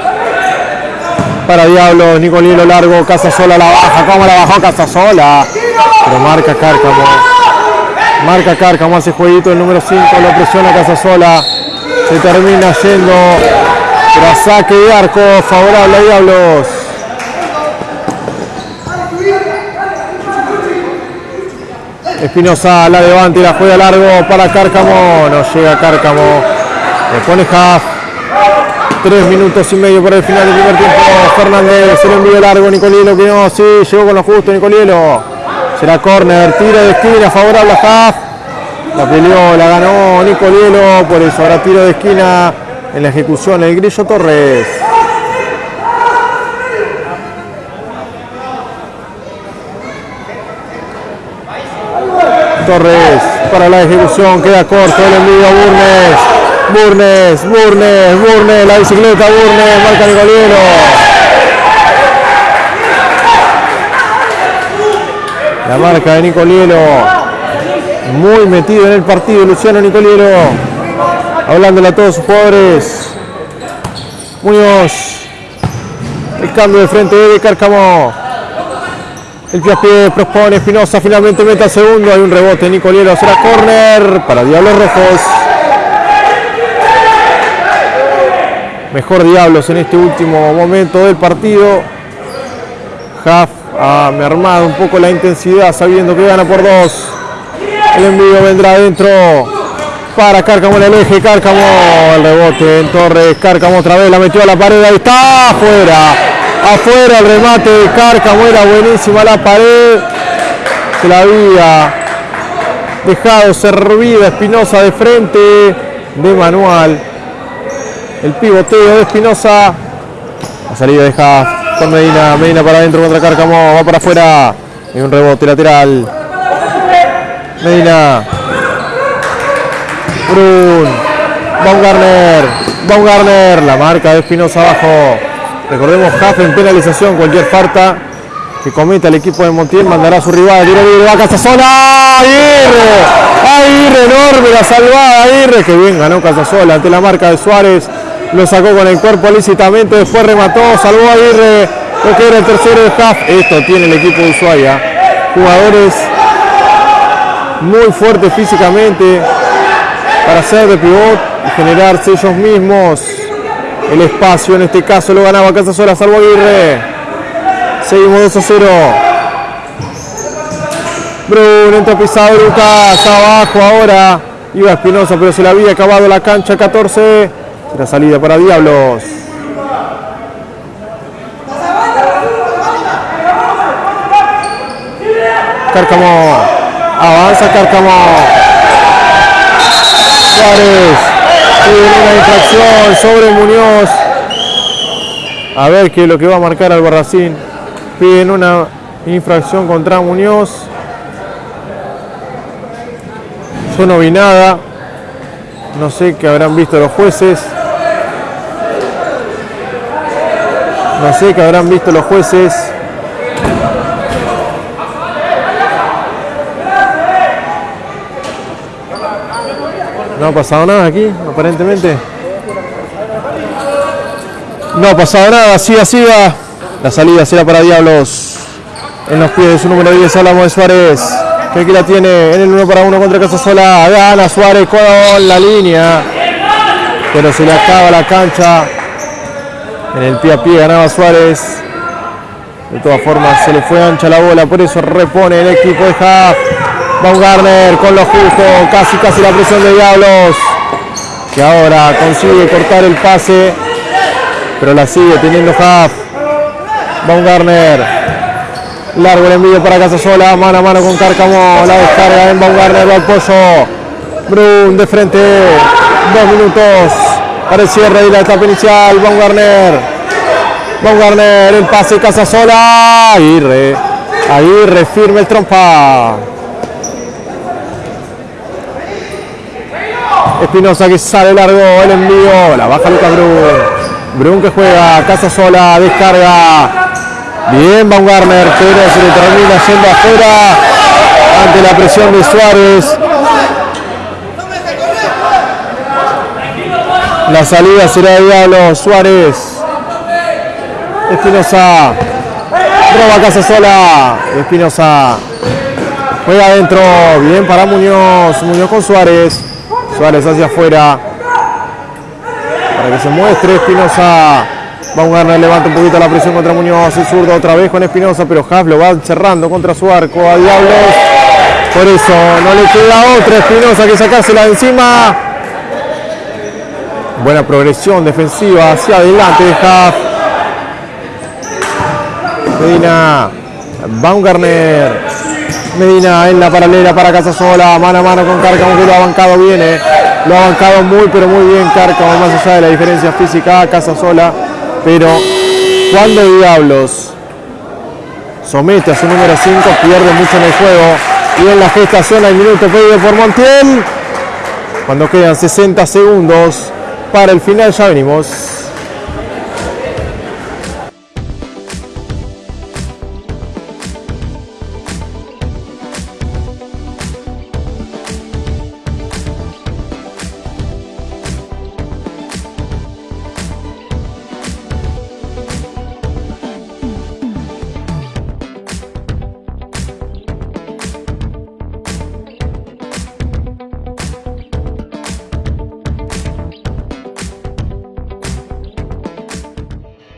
Para Diablos, Nicolielo largo, Casasola la baja. ¿Cómo la bajó Casasola? Pero marca Cárcamo. Marca Cárcamo, hace jueguito el número 5, lo presiona Casasola. Se termina yendo tras de arco favorable a Diablos. Espinosa la levanta y la juega largo para Cárcamo. No llega Cárcamo. Le pone Haft. Tres minutos y medio para el final del primer tiempo. Fernández se lo envío largo. Nicolielo que sí, llegó con lo justo Nicolielo. Será córner, tiro de esquina favorable a Haft. La peleó, la ganó Nicolielo, por eso ahora tiro de esquina en la ejecución el Grillo Torres. Torres para la ejecución, queda corto el envío a Burnes. Burnes, Burnes, Burnes, la bicicleta Burnes, marca Nicolielo. La marca de Nicolielo. Muy metido en el partido Luciano Nicolielo. hablándole a todos sus jugadores. Muñoz. El cambio de frente de Cárcamo. El pie a propone Espinosa, finalmente mete al segundo. Hay un rebote, Nicoliero será córner para Diablos Rojos. Mejor Diablos en este último momento del partido. Huff ha mermado un poco la intensidad sabiendo que gana por dos. El envío vendrá adentro para Cárcamo en el eje. Cárcamo, el rebote en Torres. Cárcamo otra vez la metió a la pared. Ahí está, afuera. Afuera el remate de Cárcamo. Era buenísima la pared. Se la había dejado servida Espinosa de frente de manual. El pivoteo de Espinosa. La salida deja con Medina. Medina para adentro contra Cárcamo. Va para afuera. Y un rebote lateral. Medina. Brun. Baumgartner. Baumgartner. La marca de Espinosa abajo. Recordemos Jaff en penalización. Cualquier falta que cometa el equipo de Montiel mandará a su rival. Tiro libre. Va Casasola. Aguirre. Aguirre enorme la salvada. Aguirre. Que bien ganó Casasola ante la marca de Suárez. Lo sacó con el cuerpo lícitamente. Después remató. Salvó a Aguirre. Lo que era el tercero de Jaff. Esto tiene el equipo de Ushuaia. Jugadores muy fuertes físicamente para ser de pivot y generarse ellos mismos el espacio. En este caso lo ganaba Casasola, salvo Aguirre. Seguimos 2 a 0. Brun entra pisado Lucas abajo ahora. Iba Espinosa, pero se le había acabado la cancha 14. La salida para Diablos. Cárcamo. Avanza Cárcamo. Suárez. Tiene una infracción sobre Muñoz. A ver qué es lo que va a marcar Albarracín. Piden una infracción contra Muñoz. Yo no vi nada. No sé qué habrán visto los jueces. No sé qué habrán visto los jueces. No ha pasado nada aquí, aparentemente. No ha pasado nada, así así va. La salida será para Diablos. En los pies de su número 10 hablamos de Suárez. Que aquí la tiene en el 1 para 1 contra Casasola. Gana Suárez con la línea. Pero se le acaba la cancha. En el pie a pie ganaba Suárez. De todas formas se le fue ancha la bola. Por eso repone el equipo de Haft. Baumgartner con lo justo, casi casi la presión de Diablos, que ahora consigue cortar el pase, pero la sigue teniendo Huff. Baumgartner, largo el envío para Casasola, mano a mano con Cárcamo, la descarga en Baumgartner, va al pozo, Brun de frente, dos minutos para el cierre de la etapa inicial, Baumgartner, Baumgartner, el pase Casasola, Aguirre, Aguirre firme el trompa. Espinosa que sale largo el envío, la baja Lucas Brun. Brun que juega, casa sola, descarga. Bien Baumgartner, pero se le termina yendo afuera ante la presión de Suárez. La salida será de Diablo Suárez. Espinosa. Roba casa sola. Espinosa. Juega adentro. Bien para Muñoz. Muñoz con Suárez. Suárez hacia afuera. Para que se muestre Espinosa. Baumgartner levanta un poquito la presión contra Muñoz. El zurdo otra vez con Espinosa, pero Haas lo va cerrando contra su arco a Diablos. Por eso no le queda otra Espinosa que sacársela de encima. Buena progresión defensiva hacia adelante de Haas. Medina. Baumgartner. Medina en la paralela para Casasola, mano a mano con Cárcamo que lo ha bancado bien, eh. lo ha bancado muy pero muy bien Cárcamo, más allá de la diferencia física, Casasola, pero cuando Diablos somete a su número 5 pierde mucho en el juego y en la gestación al minuto pedido por Montiel, cuando quedan 60 segundos para el final ya venimos.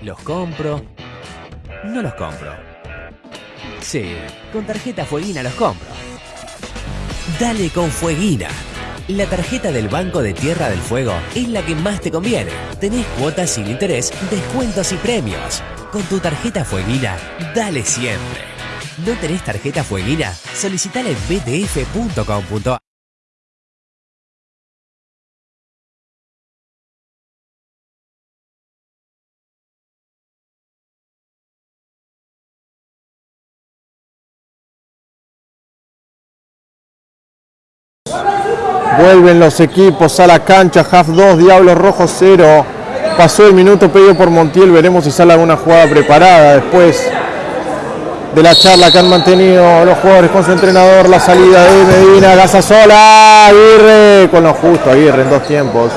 ¿Los compro? No los compro. Sí, con tarjeta Fueguina los compro. Dale con Fueguina. La tarjeta del Banco de Tierra del Fuego es la que más te conviene. Tenés cuotas sin interés, descuentos y premios. Con tu tarjeta Fueguina, dale siempre. ¿No tenés tarjeta Fueguina? Solicitala en btf.com.ar. Vuelven los equipos a la cancha, half 2, Diablos Rojos 0. Pasó el minuto pedido por Montiel, veremos si sale alguna jugada preparada después de la charla que han mantenido los jugadores con su entrenador, la salida de Medina, sola, Aguirre, con lo justo Aguirre en dos tiempos,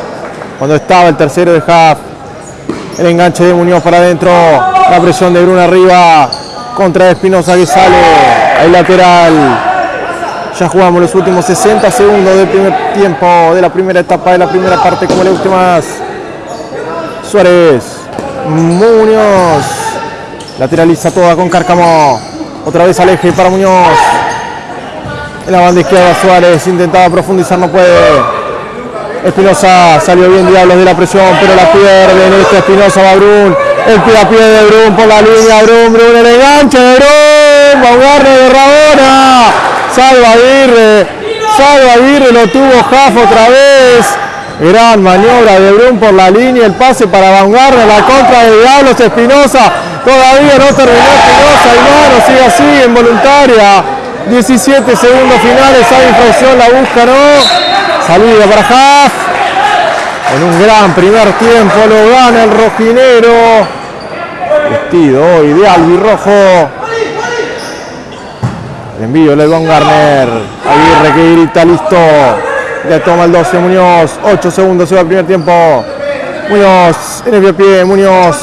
cuando estaba el tercero de half, el enganche de Muñoz para adentro, la presión de Bruno arriba, contra Espinosa que sale, el lateral, ya jugamos los últimos 60 segundos del primer tiempo de la primera etapa de la primera parte, como le guste más. Suárez, Muñoz, lateraliza toda con Cárcamo. Otra vez aleje para Muñoz. En la banda izquierda Suárez intentaba profundizar, no puede. Espinosa salió bien Diablos de la presión, pero la pierde en este Espinosa va Brun. El pie a pie de Brun por la línea, Brun, Brun, el enganche de Brun, agarre de Rabona. Salva Aguirre, salva Aguirre, lo tuvo Jaf otra vez. Gran maniobra de Brun por la línea, el pase para Vanguardia, la contra de Diablos Espinosa. Todavía no terminó Espinosa, y no, sigue así, involuntaria. 17 segundos finales, hay infracción, la busca, ¿no? Salida para Jaf. En un gran primer tiempo lo gana el rojinero. Vestido hoy de albirrojo envío de Von Garner. Aguirre que grita, listo. Le toma el 12 Muñoz. 8 segundos se va el primer tiempo. Muñoz en el pie, Muñoz.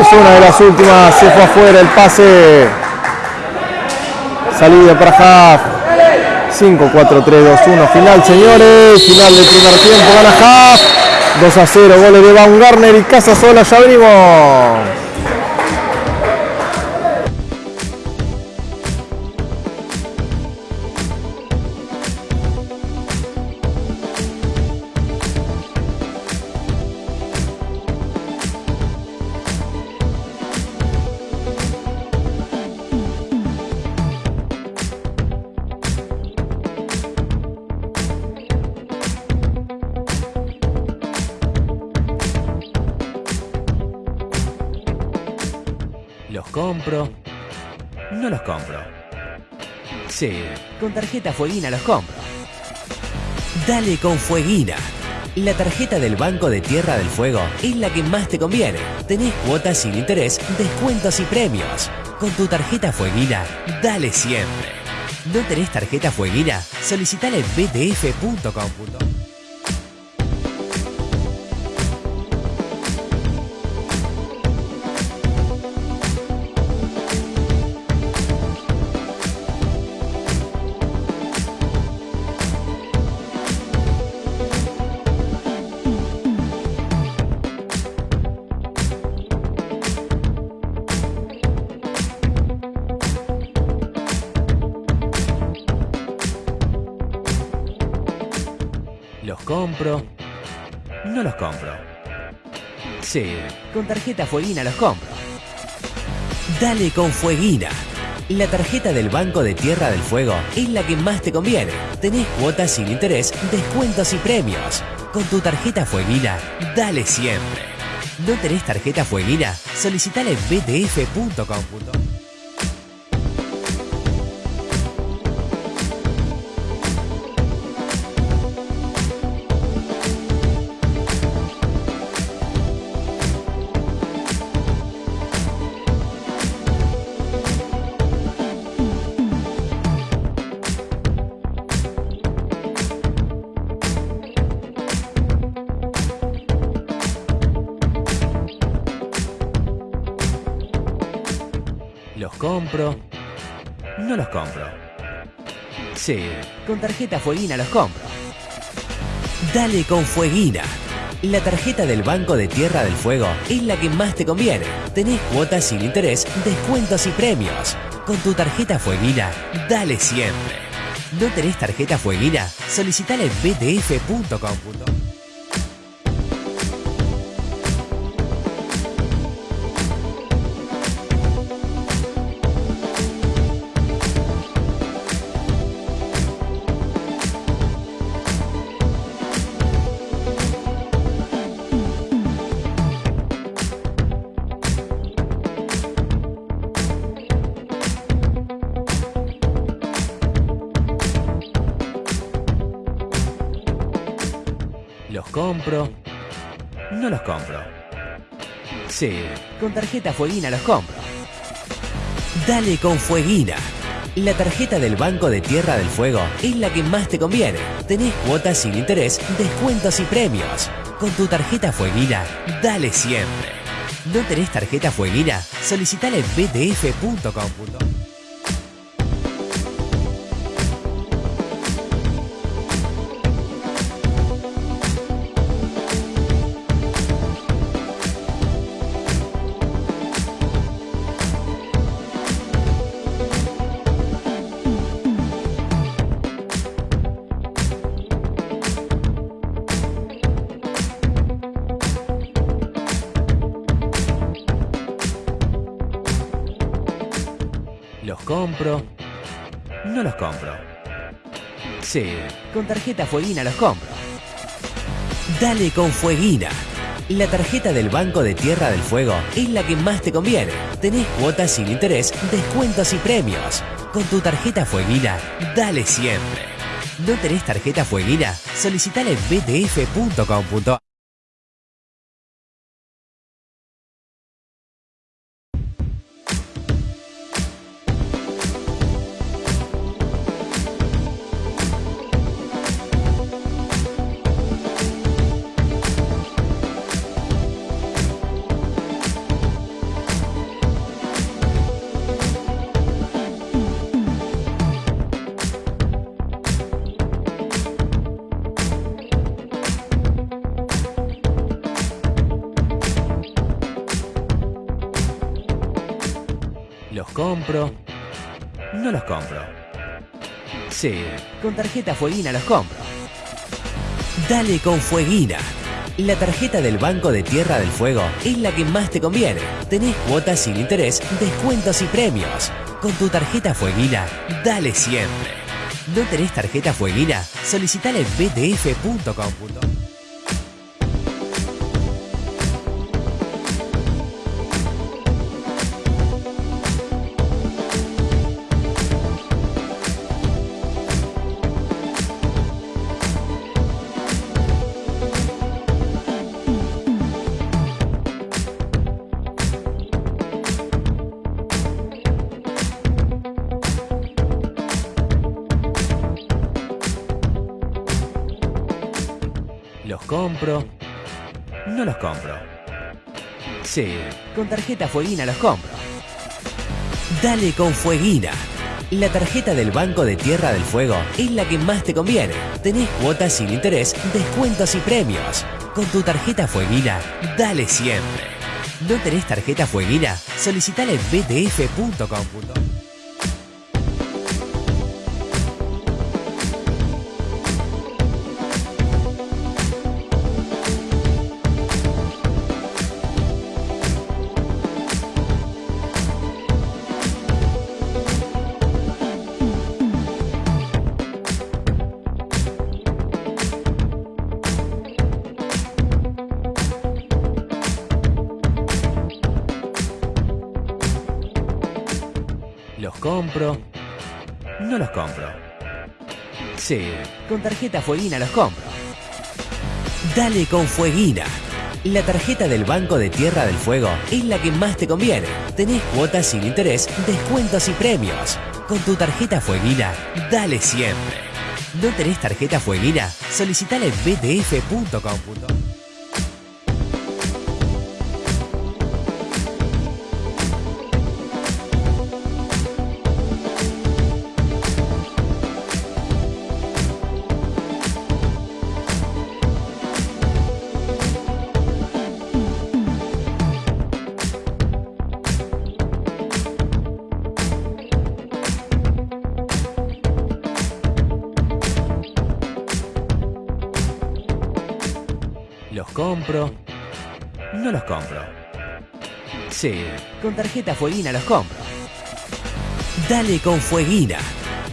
Es una de las últimas. Se fue afuera el pase. Salida para Haft. 5, 4, 3, 2, 1. Final, señores. Final del primer tiempo. Gana Haft. 2 a 0. Goles de Baumgartner y Casa Sola. Ya venimos. Fueguina los compro. Dale con Fueguina. La tarjeta del Banco de Tierra del Fuego es la que más te conviene. Tenés cuotas sin interés, descuentos y premios. Con tu tarjeta Fueguina, dale siempre. ¿No tenés tarjeta Fueguina? Solicitala en btf.com. No los compro. Sí, con tarjeta Fueguina los compro. Dale con Fueguina. La tarjeta del Banco de Tierra del Fuego es la que más te conviene. Tenés cuotas sin interés, descuentos y premios. Con tu tarjeta Fueguina, dale siempre. ¿No tenés tarjeta Fueguina? Solicitala en btf.com. Sí, con tarjeta Fueguina los compro. Dale con Fueguina. La tarjeta del Banco de Tierra del Fuego es la que más te conviene. Tenés cuotas sin interés, descuentos y premios. Con tu tarjeta Fueguina, dale siempre. ¿No tenés tarjeta Fueguina? Solicitala en btf.com. Sí, con tarjeta Fueguina los compro. Dale con Fueguina. La tarjeta del Banco de Tierra del Fuego es la que más te conviene. Tenés cuotas sin interés, descuentos y premios. Con tu tarjeta Fueguina, dale siempre. ¿No tenés tarjeta Fueguina? Solicitala en btf.com. Sí, con tarjeta Fueguina los compro. Dale con Fueguina. La tarjeta del Banco de Tierra del Fuego es la que más te conviene. Tenés cuotas sin interés, descuentos y premios. Con tu tarjeta Fueguina, dale siempre. ¿No tenés tarjeta Fueguina? Solicitala en btf.com. compro? No los compro. Sí, con tarjeta Fueguina los compro. Dale con Fueguina. La tarjeta del Banco de Tierra del Fuego es la que más te conviene. Tenés cuotas sin interés, descuentos y premios. Con tu tarjeta Fueguina, dale siempre. ¿No tenés tarjeta Fueguina? Solicitala en. Sí, con tarjeta Fueguina los compro. Dale con Fueguina. La tarjeta del Banco de Tierra del Fuego es la que más te conviene. Tenés cuotas sin interés, descuentos y premios. Con tu tarjeta Fueguina, dale siempre. ¿No tenés tarjeta Fueguina? Solicitala en btf.com. Sí, con tarjeta Fueguina los compro. Dale con Fueguina. La tarjeta del Banco de Tierra del Fuego es la que más te conviene. Tenés cuotas sin interés, descuentos y premios. Con tu tarjeta Fueguina, dale siempre. ¿No tenés tarjeta Fueguina? Solicitala en btf.com. Con tarjeta Fueguina los compro. Dale con Fueguina.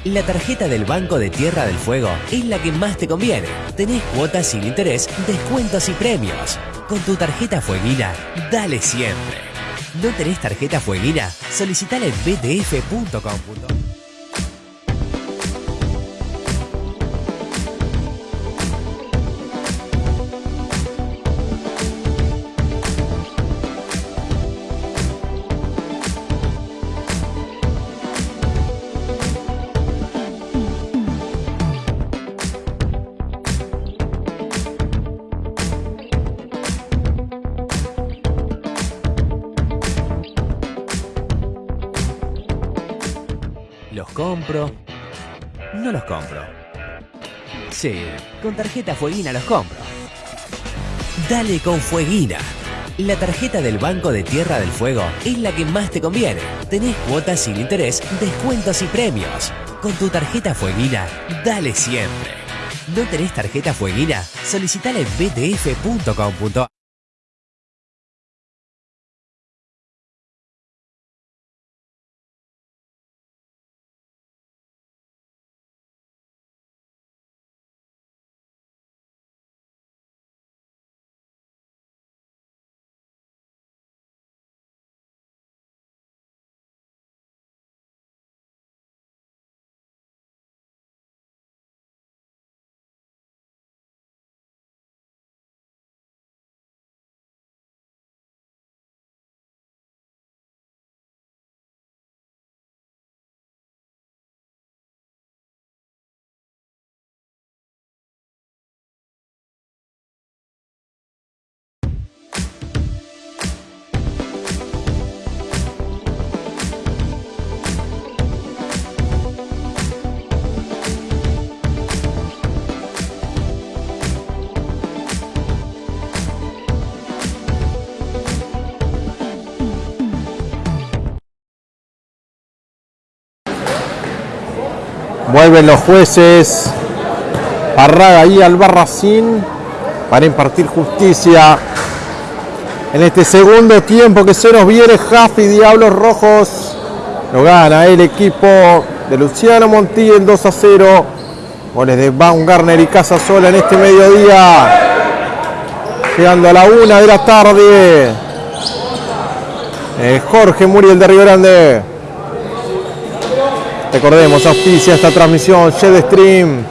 La tarjeta del Banco de Tierra del Fuego es la que más te conviene. Tenés cuotas sin interés, descuentos y premios. Con tu tarjeta Fueguina, dale siempre. ¿No tenés tarjeta Fueguina? Solicitala en btf.com. Sí, con tarjeta Fueguina los compro. Dale con Fueguina. La tarjeta del Banco de Tierra del Fuego es la que más te conviene. Tenés cuotas sin interés, descuentos y premios. Con tu tarjeta Fueguina, dale siempre. ¿No tenés tarjeta Fueguina? Solicitala en btf.com.ar Vuelven los jueces. Parraga y Albarracín para impartir justicia. En este segundo tiempo que se nos viene, Jaffi Diablos Rojos. Lo gana el equipo de Luciano Montiel 2 a 0. Goles de Baumgartner y Casasola en este mediodía. Llegando a la una de la tarde. Eh, Jorge Muriel de Río Grande. Recordemos, auspicia esta transmisión, Shed Stream.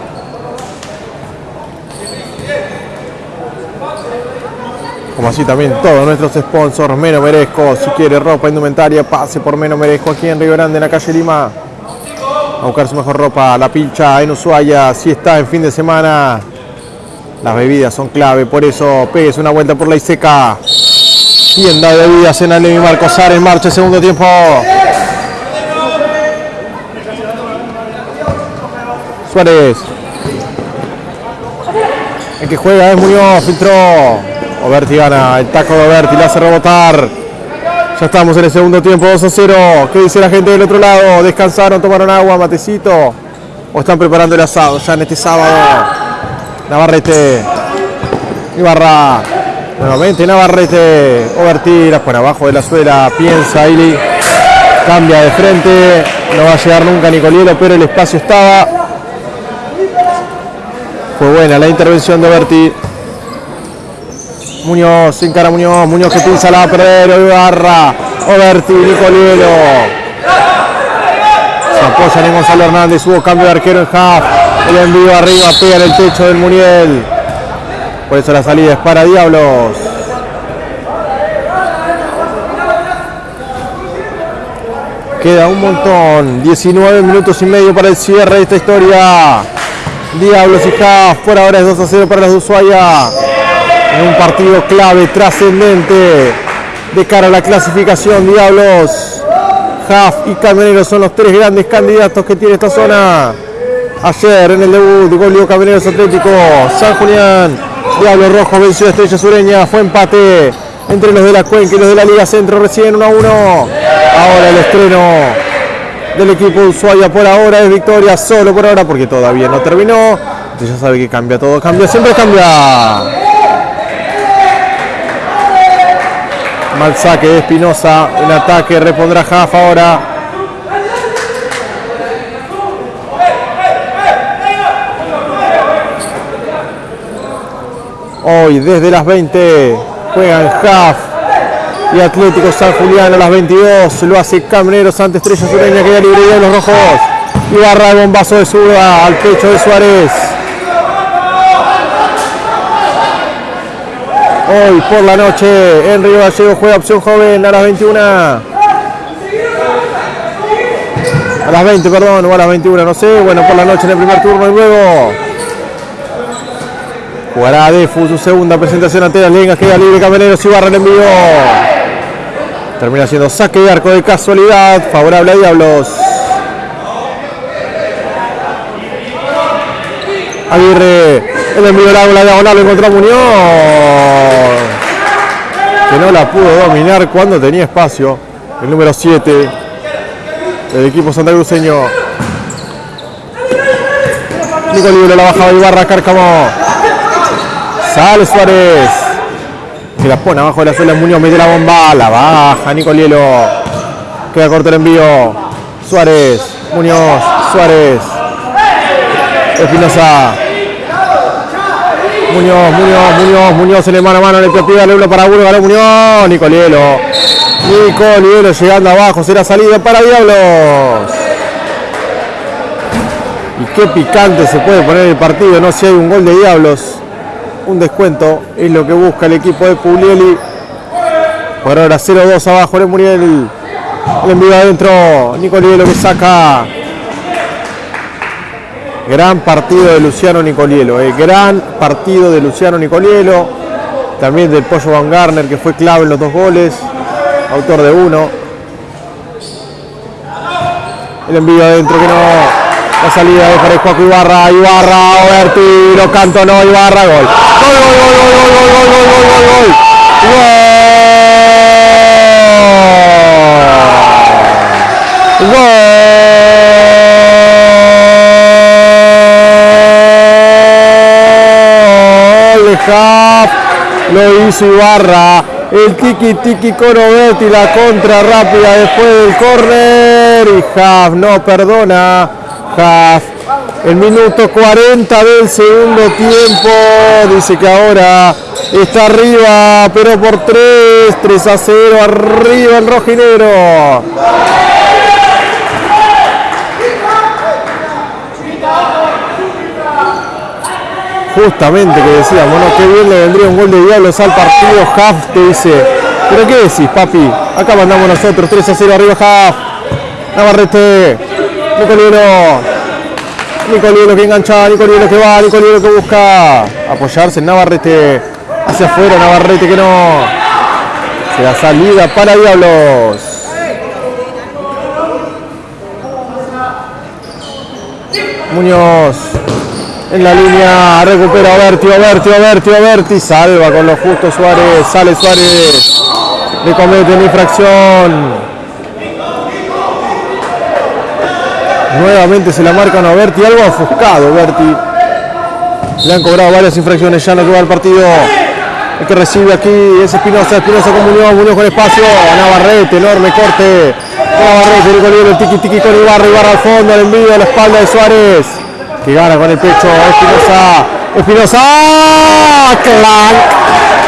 Como así también todos nuestros sponsors, Meno Merezco, si quiere ropa, indumentaria, pase por Meno Merezco aquí en Río Grande, en la calle Lima. A buscar su mejor ropa, la pilcha en Ushuaia, si está en fin de semana. Las bebidas son clave, por eso pegues una vuelta por la Iseca. Tienda de bebidas en Alemi Marcosar en marcha, segundo tiempo. Suárez. El que juega es Muñoz, filtró. Oberti gana, el taco de Oberti, le hace rebotar. Ya estamos en el segundo tiempo, 2 a 0. ¿Qué dice la gente del otro lado? ¿Descansaron, tomaron agua, matecito? ¿O están preparando el asado ya en este sábado? Navarrete. Ibarra. Nuevamente Navarrete. Oberti, por abajo de la suela. Piensa Ili. Cambia de frente. No va a llegar nunca Nicolielo, pero el espacio estaba. Fue buena la intervención de Berti. Muñoz, sin cara Muñoz, Muñoz que pinza la pero Ibarra, Oberti, Nicolielo. Se apoyan en Gonzalo Hernández, hubo cambio de arquero en half. El envío arriba, pega en el techo del Muriel. Por eso la salida es para Diablos. Queda un montón, 19 minutos y medio para el cierre de esta historia. Diablos y Haas, por ahora es 2 a 0 para los de Ushuaia. En un partido clave, trascendente, de cara a la clasificación. Diablos, Haas y Camioneros son los tres grandes candidatos que tiene esta zona. Ayer en el debut, gol Camioneros Atlético, San Julián, Diablos Rojo venció a Estrella Sureña, fue empate entre los de la Cuenca y los de la Liga Centro, recién 1 a 1. Ahora el estreno del equipo de Ushuaia por ahora es victoria, solo por ahora porque todavía no terminó. Usted ya sabe que cambia todo, cambia, siempre cambia. Mal saque de Espinosa. En ataque repondrá Jaf ahora. Hoy desde las 20 juegan Jaf y Atlético San Julián a las 22. Lo hace Camineros ante Estrella Sureña queda libre de los rojos. Y barra el bombazo de zurda al pecho de Suárez. Hoy por la noche en Río Gallego juega opción joven a las 21. A las 20, perdón, o a las 21, no sé. Bueno, por la noche en el primer turno y luego jugará Defu su segunda presentación ante las Lengas. Queda libre Camioneros y barra el envío. Termina siendo saque de arco de casualidad, favorable a Diablos. Aguirre, el envío largo, la diagonal, lo encontró Muñoz. Que no la pudo dominar cuando tenía espacio. El número 7 del equipo santacruceño. Nico Libre la baja de Ibarra, Cárcamo. Sale Suárez. Que la pone abajo de la suela Muñoz, mete la bomba, la baja Nico Lielo. Queda corto el envío. Suárez, Muñoz, Suárez. Espinosa. Muñoz, Muñoz, Muñoz, Muñoz en el mano a mano en el pie, le para uno, ganó Muñoz, Nicolielo. Nicolielo llegando abajo, será salida para Diablos. Y qué picante se puede poner el partido, no si hay un gol de Diablos. Un descuento es lo que busca el equipo de Puglieli. Por ahora 0-2 abajo, le Muriel. El envío adentro, Nicolielo que saca Gran partido de Luciano Nicolielo, eh. gran partido de Luciano Nicolielo, también del Pollo Van Garner que fue clave en los dos goles, autor de uno. El envío adentro que no, la salida de para Juaco Ibarra, Ibarra, Oberti, lo canto no, Ibarra, gol. Gol, gol, gol, gol, gol, gol, gol, gol, gol, gol, gol. lo hizo Ibarra, el tiki tiki con Oberti, la contra rápida después del córner. Y Haf no perdona, Haf el minuto 40 del segundo tiempo, dice que ahora está arriba, pero por 3, 3 a 0, arriba el rojinero. justamente que decíamos, bueno, qué bien le vendría un gol de Diablos al partido, Haf te dice, pero qué decís papi, acá mandamos nosotros, 3 a 0 arriba Haf, Navarrete, Nicolielo, Nicolielo que engancha, Nicolielo que va, Nicolielo que busca apoyarse Navarrete, hacia afuera, Navarrete que no, será salida para Diablos. Muñoz, en la línea, recupera Oberti, Oberti, Oberti, Oberti, salva con lo justo Suárez, sale Suárez, le comete una infracción. Nuevamente se la marcan a Oberti, algo ofuscado Oberti. Le han cobrado varias infracciones ya en lo el partido. El que recibe aquí es Espinosa, Espinosa con Muñoz, Muñoz con espacio, Navarrete, enorme corte. Navarrete, el tiki tiki con Ibarra, Ibarra al fondo, el envío a la espalda de Suárez que gana con el pecho Espinosa. Espinosa, clan,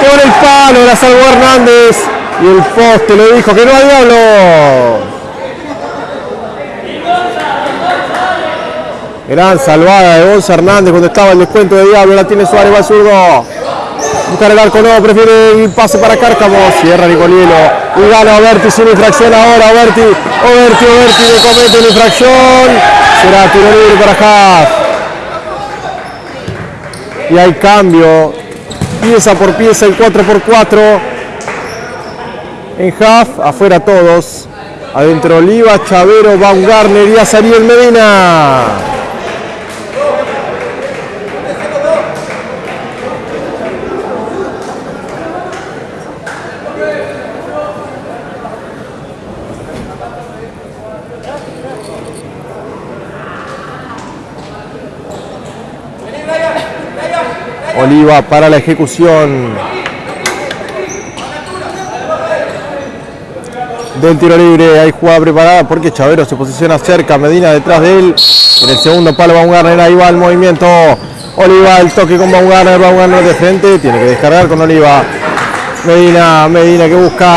con el palo, la salvó Hernández y el poste le dijo que no hay diablo. Gran salvada de Gonza Hernández cuando estaba el descuento de Diablo, la tiene Suárez, va al zurdo. Buscar el arco, no, prefiere el pase para Cárcamo, cierra Nicolielo y gana Oberti sin infracción ahora, Oberti, Oberti, Oberti le comete la infracción, será tiro libre para Haas. Y hay cambio. Pieza por pieza el 4x4 en half, afuera todos. Adentro Oliva, Chavero, Baumgartner y Azariel Medina Oliva para la ejecución. del tiro libre. Hay jugada preparada porque Chavero se posiciona cerca. Medina detrás de él. En el segundo palo Baumgartner. Ahí va el movimiento. Oliva, el toque con Baumgartner. Baumgartner de frente. Tiene que descargar con Oliva. Medina, Medina que busca.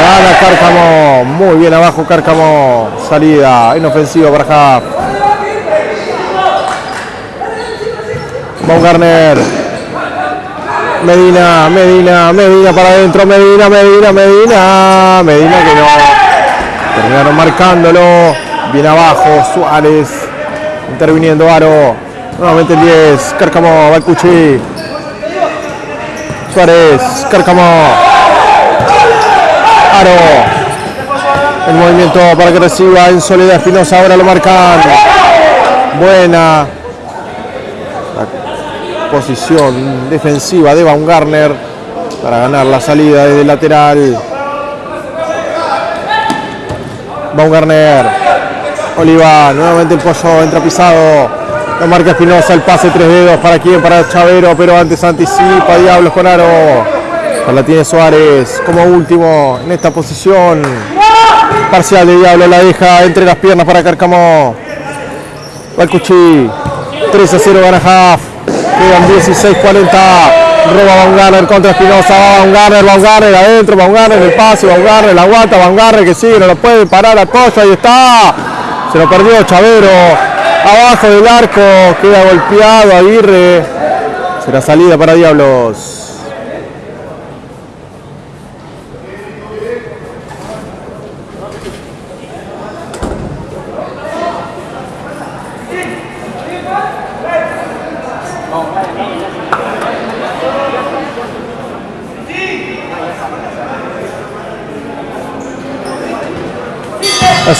Gana Cárcamo. Muy bien abajo Cárcamo. Salida inofensiva para Jaff. Baumgartner. Medina, Medina, Medina para adentro, Medina, Medina, Medina, Medina que no. Terminaron marcándolo. Bien abajo, Suárez. Interviniendo Aro. Nuevamente el 10. Cárcamo, Balcuchi. Suárez, Cárcamo. Aro. El movimiento para que reciba en soledad Espinosa. Ahora lo marcan. Buena posición defensiva de Baumgartner para ganar la salida desde el lateral. Baumgartner, Oliva, nuevamente el pollo entra pisado. Lo marca Espinosa, el pase tres dedos para quién, para Chavero, pero antes anticipa Diablos con Aro. La tiene Suárez como último en esta posición. Parcial de Diablo la deja entre las piernas para Carcamo. Balcuchi, 3 a 0 gana Haft. Quedan 16-40. Roba Baumgartner contra Espinosa. Va Baumgartner, Baumgartner adentro. Baumgartner el pase. Baumgartner la aguanta. Baumgartner que sigue. No lo puede parar al pollo. Ahí está. Se lo perdió Chavero. Abajo del arco. Queda golpeado Aguirre. Será salida para Diablos.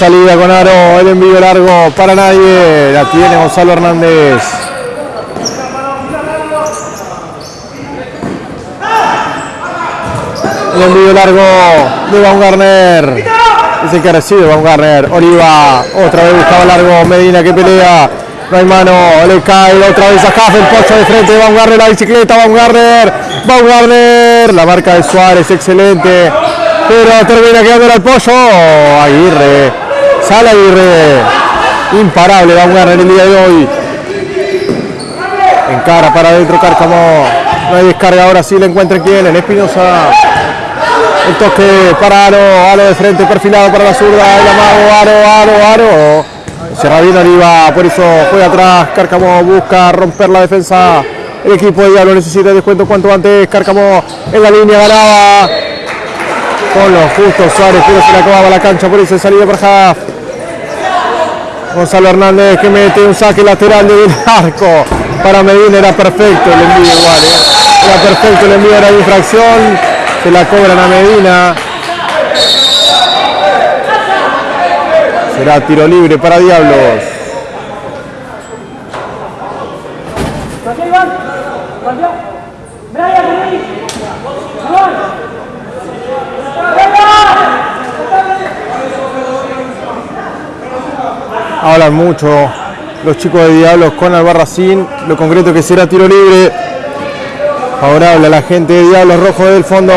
Salida con Aro, el envío largo para nadie. La tiene Gonzalo Hernández. El envío largo de Baumgartner. Es recibe Baumgartner. Oliva, otra vez buscaba largo. Medina que pelea. No hay mano, le cae otra vez a Jaff, el pocho de frente de Baumgartner, la bicicleta, Baumgartner, Baumgartner, la marca de Suárez, excelente, pero termina quedando al pollo, Aguirre, sale Aguirre, imparable Baumgartner el día de hoy, encara para adentro Cárcamo, no hay descarga, ahora sí le encuentra quién, en Espinosa, el toque para Aro, Aro de frente perfilado para la zurda, el amago, Aro, Aro, Aro, Cierra bien arriba, por eso juega atrás, Cárcamo busca romper la defensa, el equipo de Diablo necesita descuento cuanto antes, Cárcamo en la línea ganaba, con los justos Suárez, pero se le acababa la cancha, por eso salida para Jaff. Gonzalo Hernández que mete un saque lateral del arco para Medina, era perfecto el envío igual, ¿eh? era perfecto el envío, era de infracción, se la cobran a Medina. Será tiro libre para Diablos. Hablan mucho los chicos de Diablos con Albarracín. Lo concreto que será tiro libre. Favorable a la gente de Diablos Rojo del fondo.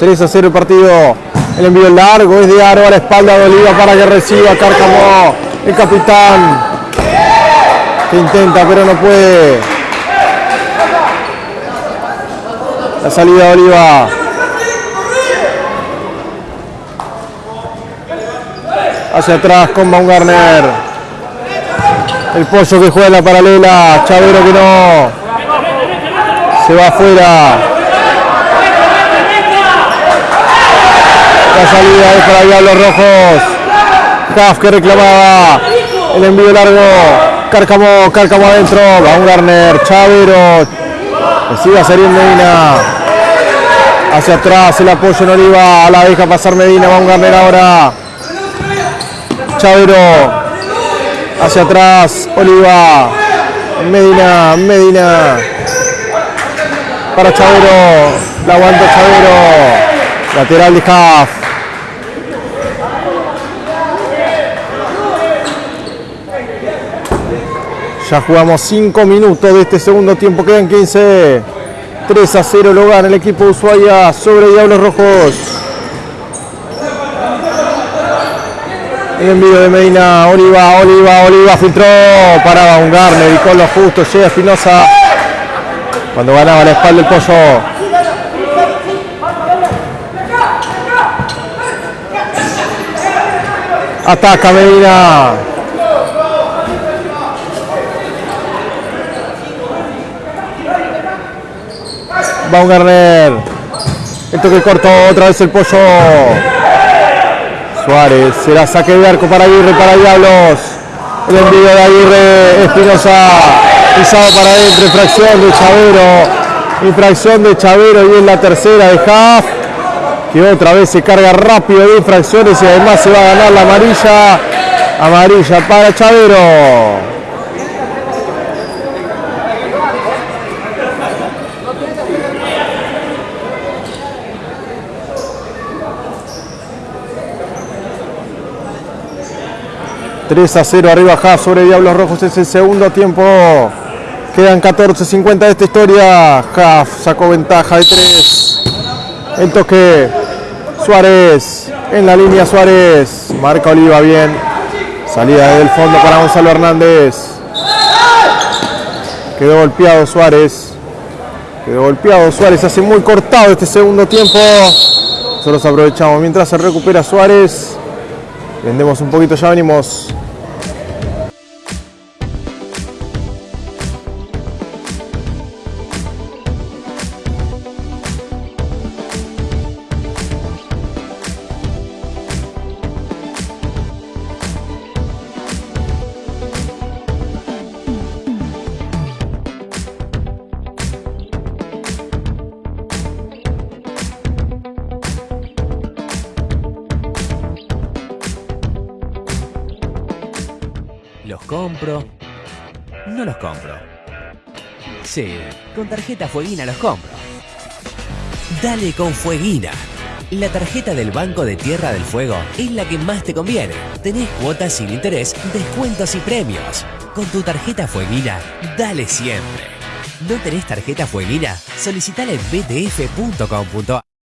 3 a 0 el partido. El envío largo es de Aro a la espalda de Oliva para que reciba Cárcamo, el capitán. Que intenta pero no puede. La salida de Oliva. Hacia atrás con Baumgartner. El pollo que juega en la paralela. Chavero que no. Se va afuera. La salida es para Diablos Rojos. Caf que reclamaba el envío largo. Cárcamo, Cárcamo adentro. Baumgartner, Chavero. Recibe a Serín Medina. Hacia atrás el apoyo en Oliva. La deja pasar Medina. Baumgartner ahora. Chavero. Hacia atrás. Oliva. Medina, Medina. Para Chavero. La aguanta Chavero. Lateral de Caf. Ya jugamos 5 minutos de este segundo tiempo, quedan 15. 3 a 0 lo gana el equipo de Ushuaia sobre Diablos Rojos. El envío de Medina, Oliva, Oliva, Oliva filtró, paraba un Garner y con lo justo llega Espinosa cuando ganaba la espalda el pollo. Ataca Medina. Baumgartner. El toque corto, otra vez el pollo. Suárez, será saque de arco para Aguirre, para Diablos. El envío de Aguirre, Espinosa, pisado para adentro, infracción de Chavero. Infracción de Chavero y es la tercera de Haft que otra vez se carga rápido de infracciones y además se va a ganar la amarilla. Amarilla para Chavero. ...3 a 0 arriba Haas sobre Diablos Rojos... ...es el segundo tiempo... ...quedan 14.50 de esta historia... ...Haas sacó ventaja de 3... El toque. Suárez. En la línea Suárez. Marca Oliva bien. Salida desde el fondo para Gonzalo Hernández. Quedó golpeado Suárez. Quedó golpeado Suárez. Hace muy cortado este segundo tiempo. Nosotros aprovechamos mientras se recupera Suárez. Vendemos un poquito, ya venimos. Tarjeta Fueguina los compro. Dale con Fueguina. La tarjeta del Banco de Tierra del Fuego es la que más te conviene. Tenés cuotas sin interés, descuentos y premios. Con tu tarjeta Fueguina, dale siempre. ¿No tenés tarjeta Fueguina? Solicitala en btf.com.ar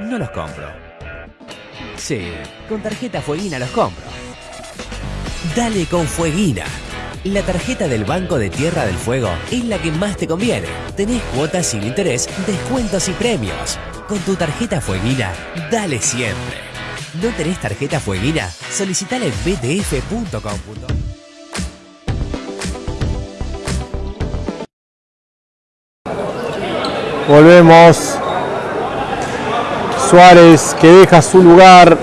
No los compro. Sí, con tarjeta Fueguina los compro. Dale con Fueguina. La tarjeta del Banco de Tierra del Fuego es la que más te conviene. Tenés cuotas sin interés, descuentos y premios. Con tu tarjeta Fueguina, dale siempre. ¿No tenés tarjeta Fueguina? Solicitala en btf.com.ar Volvemos. Suárez que deja su lugar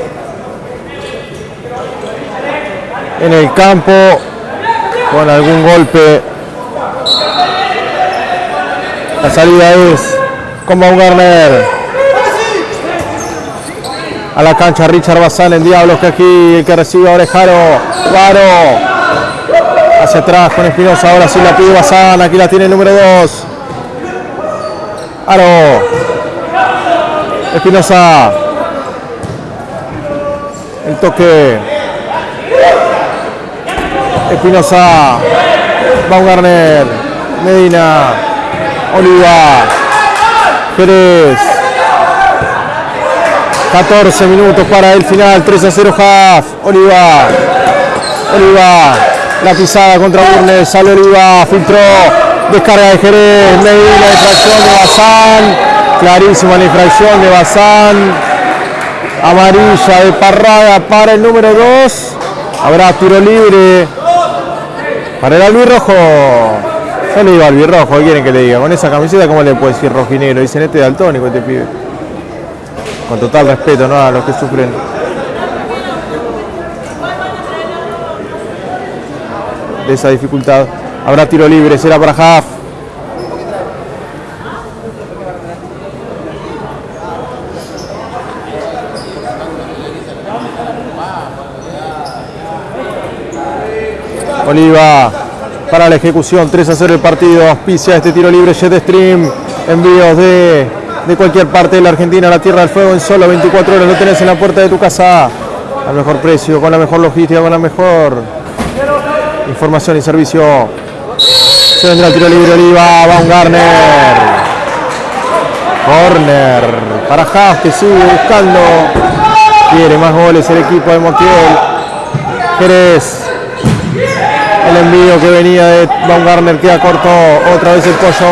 en el campo con algún golpe. La salida es con Baumgartner. A la cancha Richard Bazán en Diablos que aquí el que recibe ahora es Jaro. Jaro. Hacia atrás con Espinosa. Ahora sí la pide Bazán. Aquí la tiene el número 2. Aro. Espinosa. El toque. Espinosa. Baumgartner. Medina. Oliva. Jerez. 14 minutos para el final. 3 a 0 half. Oliva. Oliva. La pisada contra Burnes. Sale Oliva. Filtró. Descarga de Jerez, Medina, infracción de Bazán, clarísima la infracción de Bazán, amarilla de Parrada para el número 2, habrá tiro libre para el albirrojo. Yo le digo albirrojo, ¿qué quieren que le diga? Con esa camiseta, ¿cómo le puede decir rojinero? Dicen este daltónico, este pibe. Con total respeto, ¿no? A los que sufren de esa dificultad. Habrá tiro libre, será para Half. Oliva para la ejecución, 3 a 0 el partido, auspicia este tiro libre Jetstream, envíos de, de cualquier parte de la Argentina la Tierra del Fuego en solo 24 horas, lo tenés en la puerta de tu casa, al mejor precio, con la mejor logística, con la mejor información y servicio. Se vendrá el tiro libre Oliva, Baumgartner. Corner para Haas que sigue buscando. Quiere más goles el equipo de Montiel. Jerez. El envío que venía de Baumgartner queda corto. Otra vez el pollo.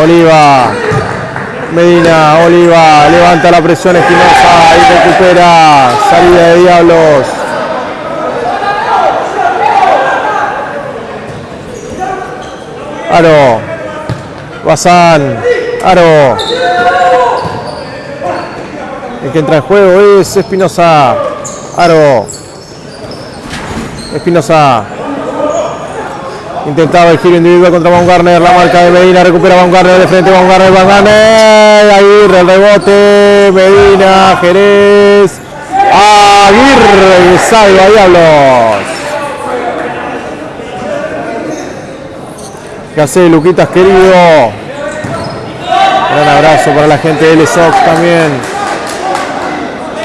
Oliva. Medina, Oliva, levanta la presión Espinosa y recupera salida de Diablos. Aro. Bazán. Aro. El que entra en juego es Espinosa. Aro. Espinosa. Intentaba el giro individual contra Baumgartner. La marca de Medina. Recupera Baumgartner de frente. Baumgartner. Baumgartner. Aguirre. El rebote. Medina. Jerez. Aguirre. Salva Diablos. ¿Qué hace Luquitas querido? Gran abrazo para la gente de L-Sox también.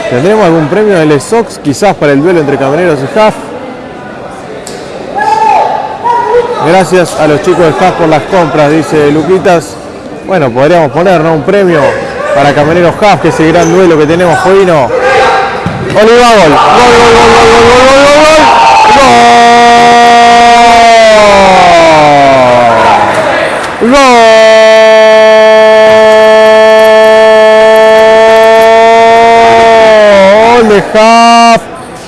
¿Tendremos algún premio de L-Sox? Quizás para el duelo entre Camareros y Huff. Gracias a los chicos de FAS por las compras, dice Luquitas. Bueno, podríamos poner ¿no? un premio para Camioneros Haas, que ese gran duelo que tenemos, Jovino. Oliva gol. Gol, gol, gol, gol, gol, gol, gol, gol. Gol. Gol de Haas.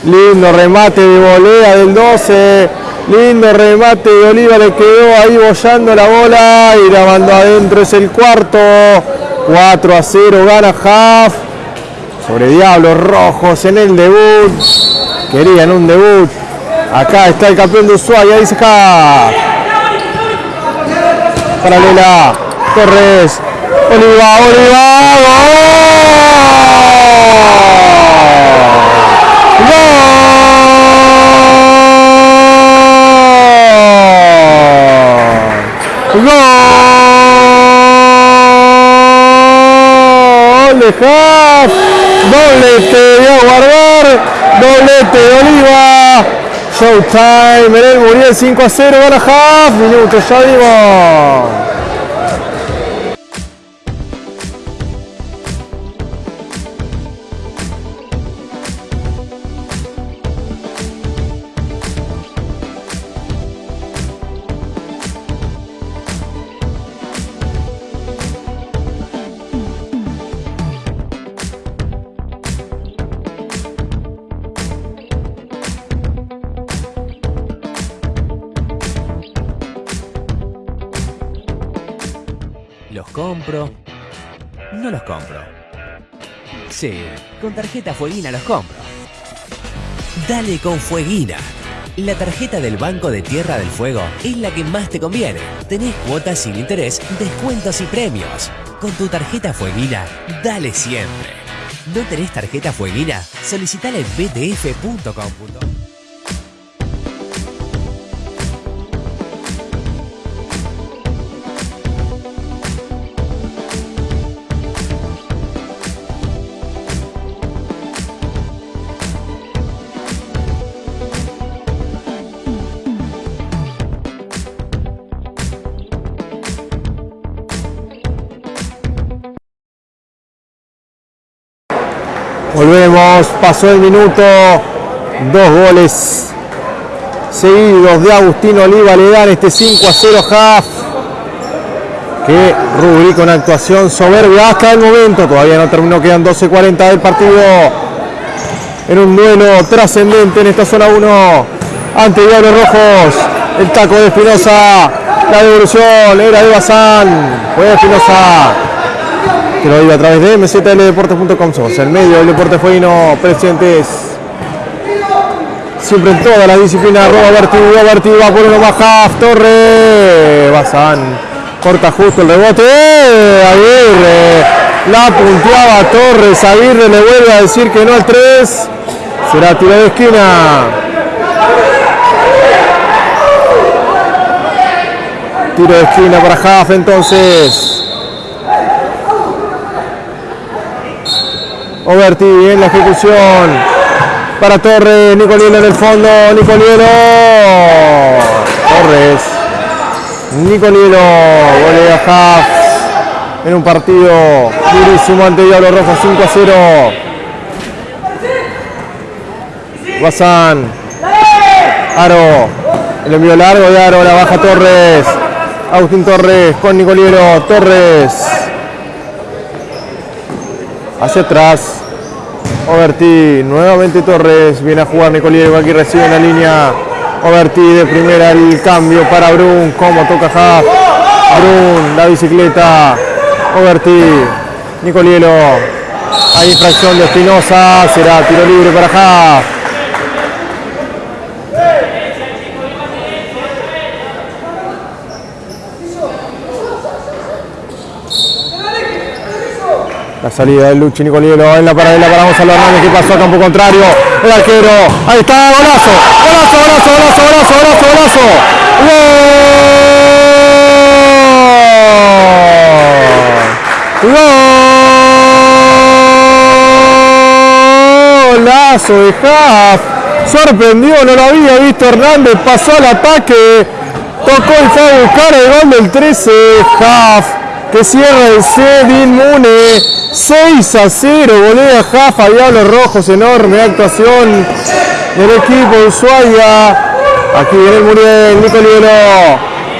Lindo remate de volea del 12. Lindo remate de Oliva, le quedó ahí bollando la bola y la mandó adentro. Es el cuarto. 4 a 0 gana Huff. Sobre Diablos Rojos en el debut. Querían un debut. Acá está el campeón de Ushuaia, dice Huff paralela. Torres. Oliva, Oliva. ¡Gol! Haas. Doblete de guardar. Doblete de Oliva. Showtime Muriel 5 a 0, gana Half, minutos ya vimos. Con tarjeta Fueguina los compro. Dale con Fueguina. La tarjeta del Banco de Tierra del Fuego es la que más te conviene. Tenés cuotas sin interés, descuentos y premios. Con tu tarjeta Fueguina, dale siempre. ¿No tenés tarjeta Fueguina? Solicitala en btf.com. Pasó el minuto, dos goles seguidos de Agustín Oliva le dan este 5 a 0 Half. Que rubrica una actuación soberbia hasta el momento, todavía no terminó, quedan 12.40 del partido. En un duelo trascendente en esta zona 1 ante Diablos Rojos, el taco de Espinosa, la devolución era de Bazán, fue Espinosa, que lo vive a través de mzldeportes.com. Somos el medio del deporte fueguino presentes siempre en todas las disciplinas. Roba Berti, Berti va por uno half, Torre, Bazán, corta justo el rebote. Aguirre, la punteaba Torres, Aguirre le vuelve a decir que no al 3, será tiro de esquina. Tiro de esquina para Haft entonces. Oberti en la ejecución. Para Torres, Nicolielo en el fondo, Nicolielo. Torres. Nicolielo, golea Haft en un partido durísimo ante Diablo Rojo 5 a 0. Guasán. Aro. El envío largo de Aro, la baja Torres. Agustín Torres con Nicoliero. Torres. Hacia atrás. Oberti. Nuevamente Torres. Viene a jugar Nicoliero. Aquí recibe en la línea. Oberti de primera el cambio para Brun. Como toca Haft. Brun. La bicicleta. Oberti. Nicolielo. Hay infracción de Espinosa. Será tiro libre para Haft. La salida del Luchi Nicolielo en la paralela para Gonzalo Hernández que pasó a campo contrario. El arquero. Ahí está, golazo. Golazo, golazo, golazo, golazo, golazo, golazo. ¡Gol! Golazo de Haft. Sorprendió, no lo había visto Hernández. Pasó al ataque. Tocó y fue a buscar el gol del 13. Haft que cierra el set inmune 6 a 0, volea Jafa, Diablos Rojos, enorme actuación del equipo de Ushuaia. Aquí viene el Muriel, Nicolielo,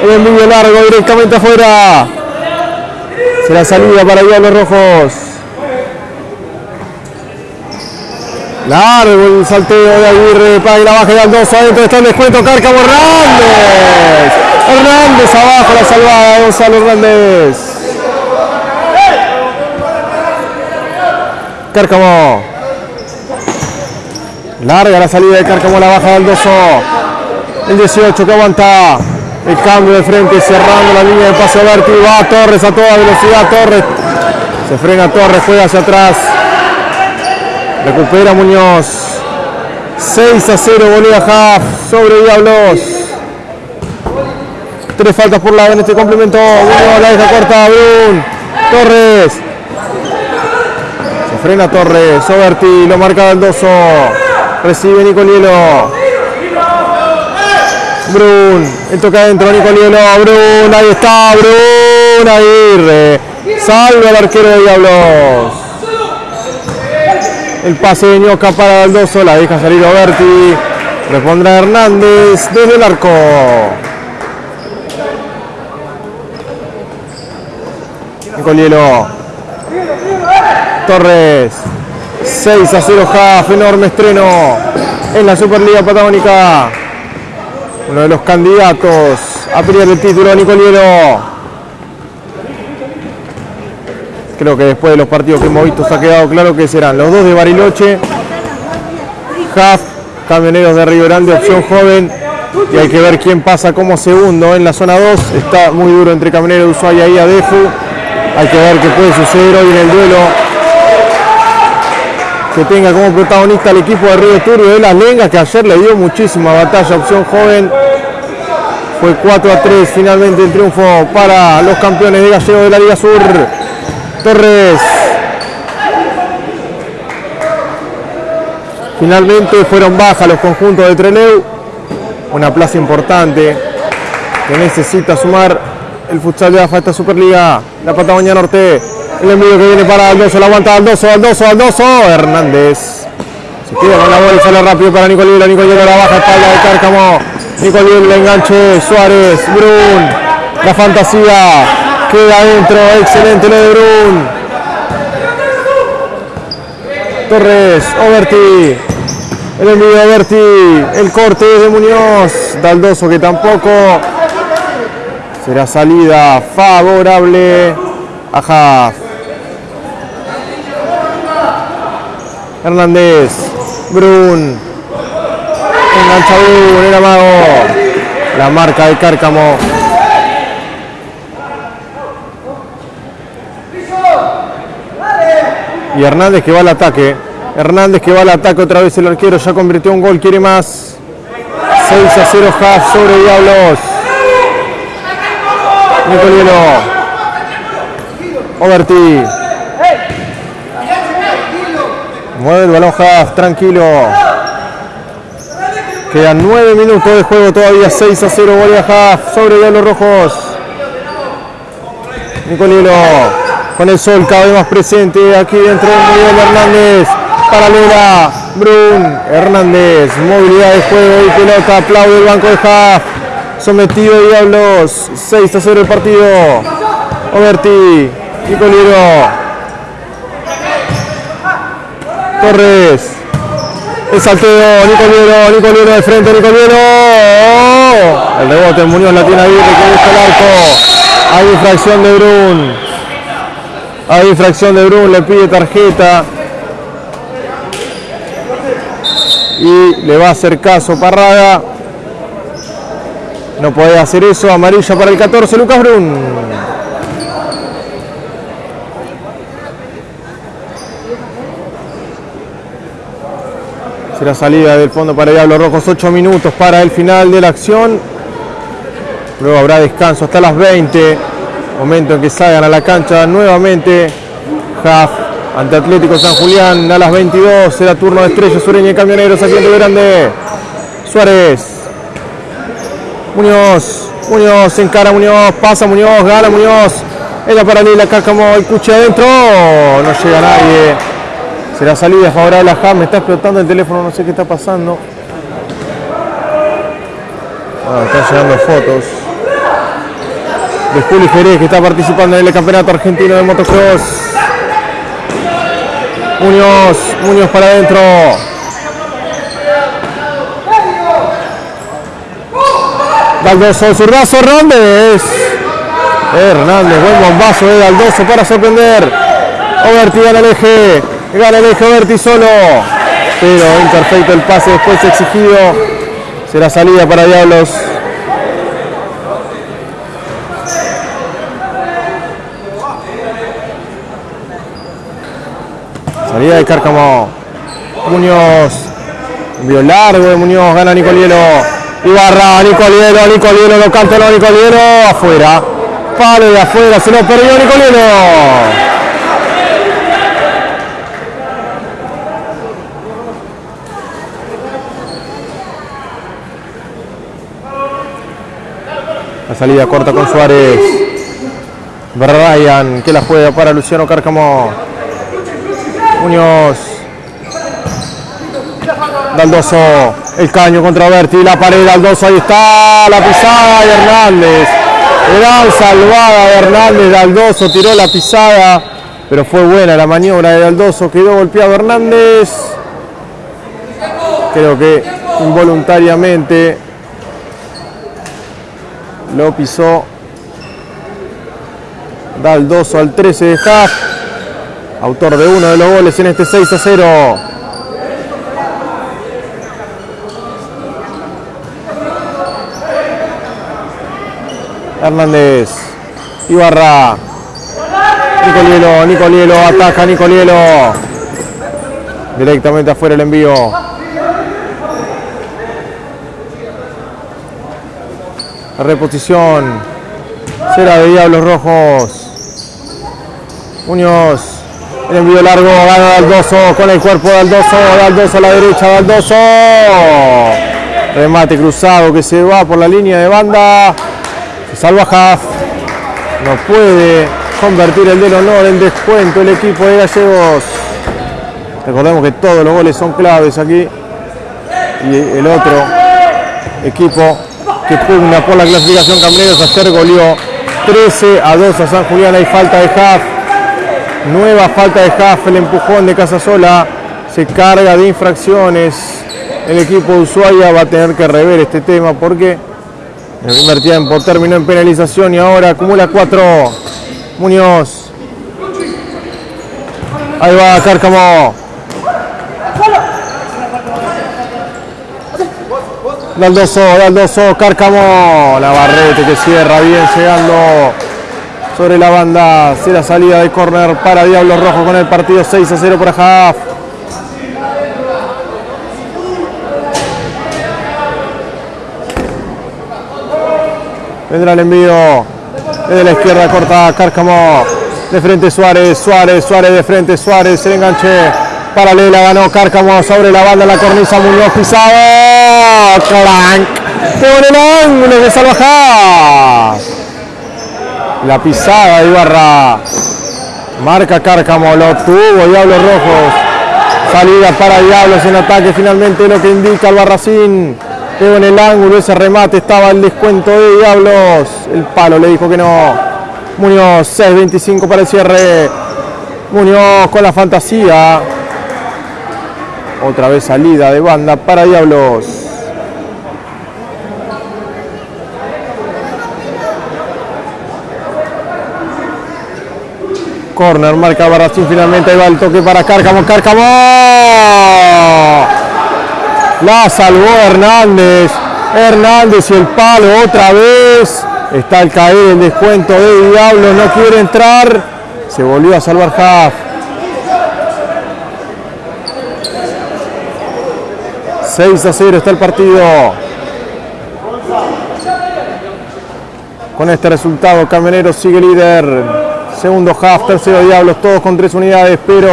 el envío largo directamente afuera. Será salida para Diablos Rojos. Largo el salteo de Aguirre, para la baja de Aldoso, adentro está el descuento, Cárcamo Hernández. Hernández abajo, la salvada Gonzalo Hernández. Cárcamo. Larga la salida de Cárcamo, la baja de Aldoso. El 18 que aguanta. El cambio de frente cerrando la línea de pase Berti. Va Torres a toda velocidad. Torres. Se frena Torres, juega hacia atrás. Recupera Muñoz. 6 a 0 Bolívar Half sobre Diablos. Tres faltas por lado en este complemento. La deja corta. Torres. Frena Torres. Soberti lo marca Baldoso. Recibe Nicolielo. Brun. El toca adentro Nicolielo. Brun. Ahí está. Brun. Aguirre. Salve al arquero de Diablos. El pase de Ñoca para Baldoso, la deja salir Oberti. Respondrá Hernández desde el arco. Nicolielo. Torres. 6 a 0 Jaf, enorme estreno en la Superliga Patagónica. Uno de los candidatos a pelear el título, Nicolielo. Creo que después de los partidos que hemos visto se ha quedado claro que serán los dos de Bariloche, Jaf, Camioneros de Río Grande, opción joven. Y hay que ver quién pasa como segundo en la zona 2. Está muy duro entre Camioneros de Ushuaia y Adefu. Hay que ver qué puede suceder hoy en el duelo. Que tenga como protagonista el equipo de Río Turbio de las Lengas, que ayer le dio muchísima batalla, opción joven. Fue 4 a 3 finalmente el triunfo para los campeones de Gallego de la Liga Sur. Torres. Finalmente fueron bajas los conjuntos de Treleu. Una plaza importante que necesita sumar el futsal de AFA esta Superliga. La Patagonia Norte. El envío que viene para Aldoso. La aguanta Aldoso, Aldoso, Aldoso. Hernández. Se queda con la bola y sale rápido para Nicolielo. Nicolielo la baja espalda de Cárcamo. Nicolielo el enganche. Suárez. Brun. La fantasía. Queda adentro. Excelente lo de Brun. Torres. Oberti. El envío de Berti, el corte de Muñoz, Daldoso que tampoco será salida favorable a Haaf. Hernández, Brun, Engancha Brun, el amago. La marca de Cárcamo. Y Hernández que va al ataque. Hernández que va al ataque otra vez el arquero. Ya convirtió un gol, quiere más. 6 a 0 Haas sobre Diablos. Nicolielo. Overti. Mueve el balón Haas, tranquilo. Quedan 9 minutos de juego todavía, 6 a 0 Bolivia Haas sobre Diablos Rojos. Nicolielo con el sol cada vez más presente aquí dentro de Miguel Hernández. Paralela, Brun, Hernández, movilidad de juego y pelota, aplaude el banco de Haas. Sometido Diablos, 6 a 0 el partido. Oberti, Nicoliero. Torres. El salteo, Nicoliero, Nicoliero de frente, Nicoliero. El rebote, Muñoz la tiene ahí, que busca el arco. Hay infracción de Brun. Hay infracción de Brun, le pide tarjeta. Y le va a hacer caso Parraga. No puede hacer eso. Amarilla para el 14, Lucas Brun. Será salida del fondo para Diablos Rojos. 8 minutos para el final de la acción. Luego habrá descanso hasta las 20. Momento en que salgan a la cancha nuevamente. Half ante Atlético San Julián a las 22. Será turno de Estrella Sureña y Camioneros aquí en Grande. Suárez. Muñoz. Muñoz encara Muñoz. Pasa Muñoz. Gana Muñoz. Ella paralela acá como el cuche adentro. No llega nadie. Será salida favorable a Ham. Me está explotando el teléfono. No sé qué está pasando. Ah, están llegando fotos de Juli Jerez que está participando en el campeonato argentino de motocross. Muñoz, Muñoz para adentro. Daldoso, zurdazo, Hernández. Hernández, buen bombazo de Daldoso para sorprender. Oberti gana el eje, gana el eje Oberti solo. Pero imperfecto el pase después exigido. Será salida para Diablos. Salida de Cárcamo. Muñoz. Envío largo de Muñoz. Gana Nicolielo. Ibarra. Nicolielo. Nicolielo. Lo canta no Nicolielo. Afuera. Palo de afuera. Se lo perdió Nicolielo. Salida corta con Suárez. Brian que la juega para Luciano Cárcamo. Muñoz. Daldoso. El caño contra Berti. La pared Daldoso. Ahí está. La pisada de Hernández. Gran salvada de Hernández. Daldoso tiró la pisada. Pero fue buena la maniobra de Daldoso. Quedó golpeado Hernández. Creo que involuntariamente lo pisó Daldoso al 13 de Haas autor de uno de los goles en este 6 a 0. Hernández, Ibarra, Nicolielo, Nicolielo, ataca Nicolielo. Directamente afuera el envío. La reposición será de Diablos Rojos. Muñoz, el envío largo, gana Daldoso con el cuerpo de Daldoso, Daldoso a la derecha, Daldoso. Remate cruzado que se va por la línea de banda. Se salva Haaf. No puede convertir el del honor en descuento el equipo de Gallegos. Recordemos que todos los goles son claves aquí. Y el otro equipo que pugna por la clasificación Cambreros ayer goleó 13 a 2 a San Julián. Hay falta de Haaf. Nueva falta de Haaf, el empujón de Casasola. Se carga de infracciones. El equipo de Ushuaia va a tener que rever este tema porque el primer tiempo terminó en penalización y ahora acumula 4. Muñoz. Ahí va Cárcamo. Daldoso, Daldoso, Cárcamo, Navarrete que cierra bien llegando sobre la banda. Será salida de córner para Diablos Rojos con el partido 6 a 0 por Ajaf. Vendrá el envío desde la izquierda corta Cárcamo. De frente Suárez, Suárez, Suárez de frente, Suárez, el enganche paralela, ganó Cárcamo sobre la banda, la cornisa Muñoz pisado, clank, por el ángulo de Salvajás. La pisada de Ibarra, marca Cárcamo, lo tuvo Diablos Rojos, salida para Diablos en ataque, finalmente lo que indica el Barracín. Pegó en el ángulo, ese remate estaba el descuento de Diablos. El palo le dijo que no. Muñoz, 6.25 para el cierre. Muñoz con la fantasía. Otra vez salida de banda para Diablos. Corner, marca Barracín finalmente. Ahí va el toque para Cárcamo. Cárcamo. La salvó Hernández. Hernández y el palo otra vez. Está al caer el descuento de Diablo. No quiere entrar. Se volvió a salvar Haft. 6 a 0 está el partido. Con este resultado, Camionero sigue líder. Segundo half, tercero Diablos, todos con tres unidades, pero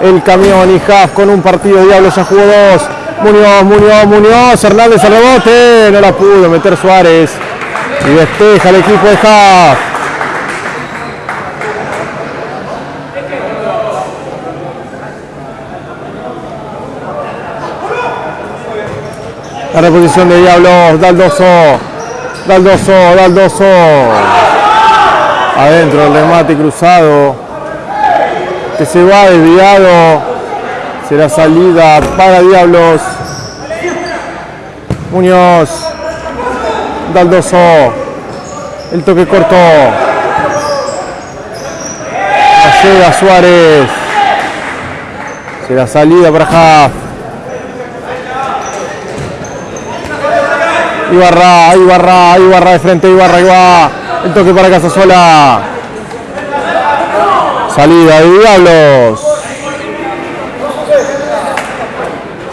el camión y half con un partido Diablos ya jugó dos. Muñoz, Muñoz, Muñoz, Hernández al rebote, no la pudo meter Suárez. Y despeja el equipo de half. La reposición de Diablos, Daldoso, Daldoso, Daldoso. Adentro el remate cruzado. Que se va desviado. Será salida para Diablos. Muñoz. Daldoso. El toque corto. Llega Suárez. Será salida para Jaf. Ibarra, Ibarra, Ibarra de frente, Ibarra, Ibarra. El toque para Casasola. Salida de Diablos.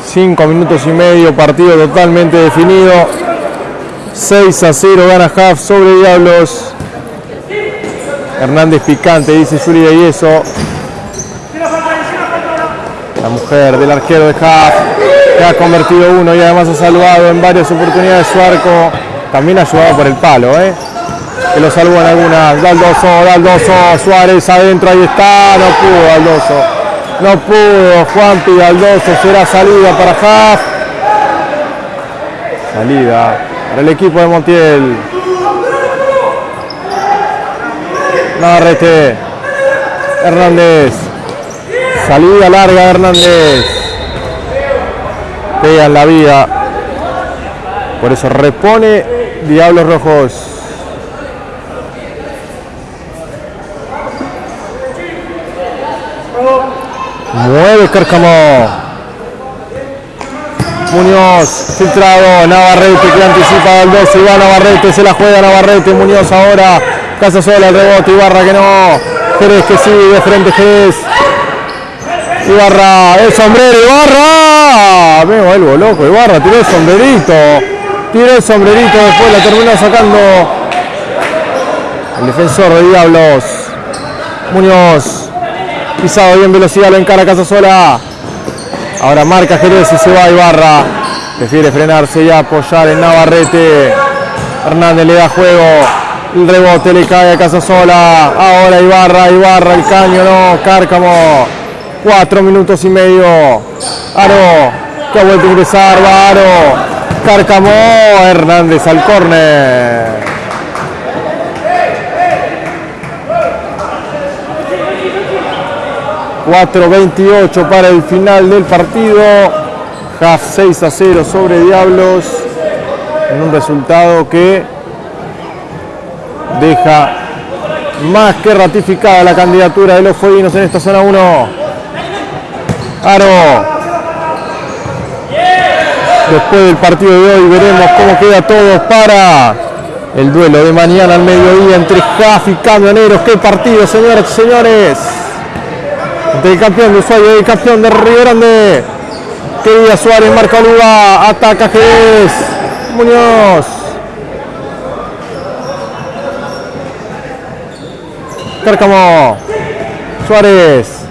Cinco minutos y medio, partido totalmente definido. 6 a 0 gana Haft sobre Diablos. Hernández picante, dice Yuri de Yeso. La mujer del arquero de que ha convertido uno y además ha salvado en varias oportunidades su arco. También ha ayudado por el palo, ¿eh? que lo salvó en algunas. Daldoso, Daldoso, Suárez adentro, ahí está. No pudo Daldoso. No pudo Juanpi Daldoso. Será salida para Haft. Salida para el equipo de Montiel. Navarrete. Hernández. Salida larga de Hernández. Pega en la vida. Por eso repone Diablos Rojos. Mueve Cárcamo. Muñoz, filtrado, Navarrete que anticipa al 2, y va Navarrete, se la juega Navarrete, Muñoz ahora, Casa sola el rebote, Ibarra que no, Jerez que sigue de frente Jerez. Ibarra, el sombrero, Ibarra, me vuelvo loco, Ibarra tiró el sombrerito, tiró el sombrerito, después la terminó sacando el defensor de Diablos, Muñoz, pisado bien velocidad, lo encara Casasola. Ahora marca Jerez y se va Ibarra. Prefiere frenarse y apoyar en Navarrete. Hernández le da juego. El rebote le cae a Casasola. Ahora Ibarra, Ibarra, el caño, no. Cárcamo. Cuatro minutos y medio. Aro. Que ha vuelto a ingresar. Va Aro. Cárcamo. Hernández al córner. ...4.28 para el final del partido... ...Half 6 a 0 sobre Diablos... ...en un resultado que... ...deja... ...más que ratificada la candidatura de los fueguinos en esta zona 1... Aro... después del partido de hoy veremos cómo queda todo para el duelo de mañana al mediodía entre Jaf y Camioneros. ¡Qué partido, señoras y señores! Del campeón de Ushuaia y campeón de Río Grande. Querida Suárez, marca Oliva, ataca Jerez, Muñoz. Cárcamo, Suárez,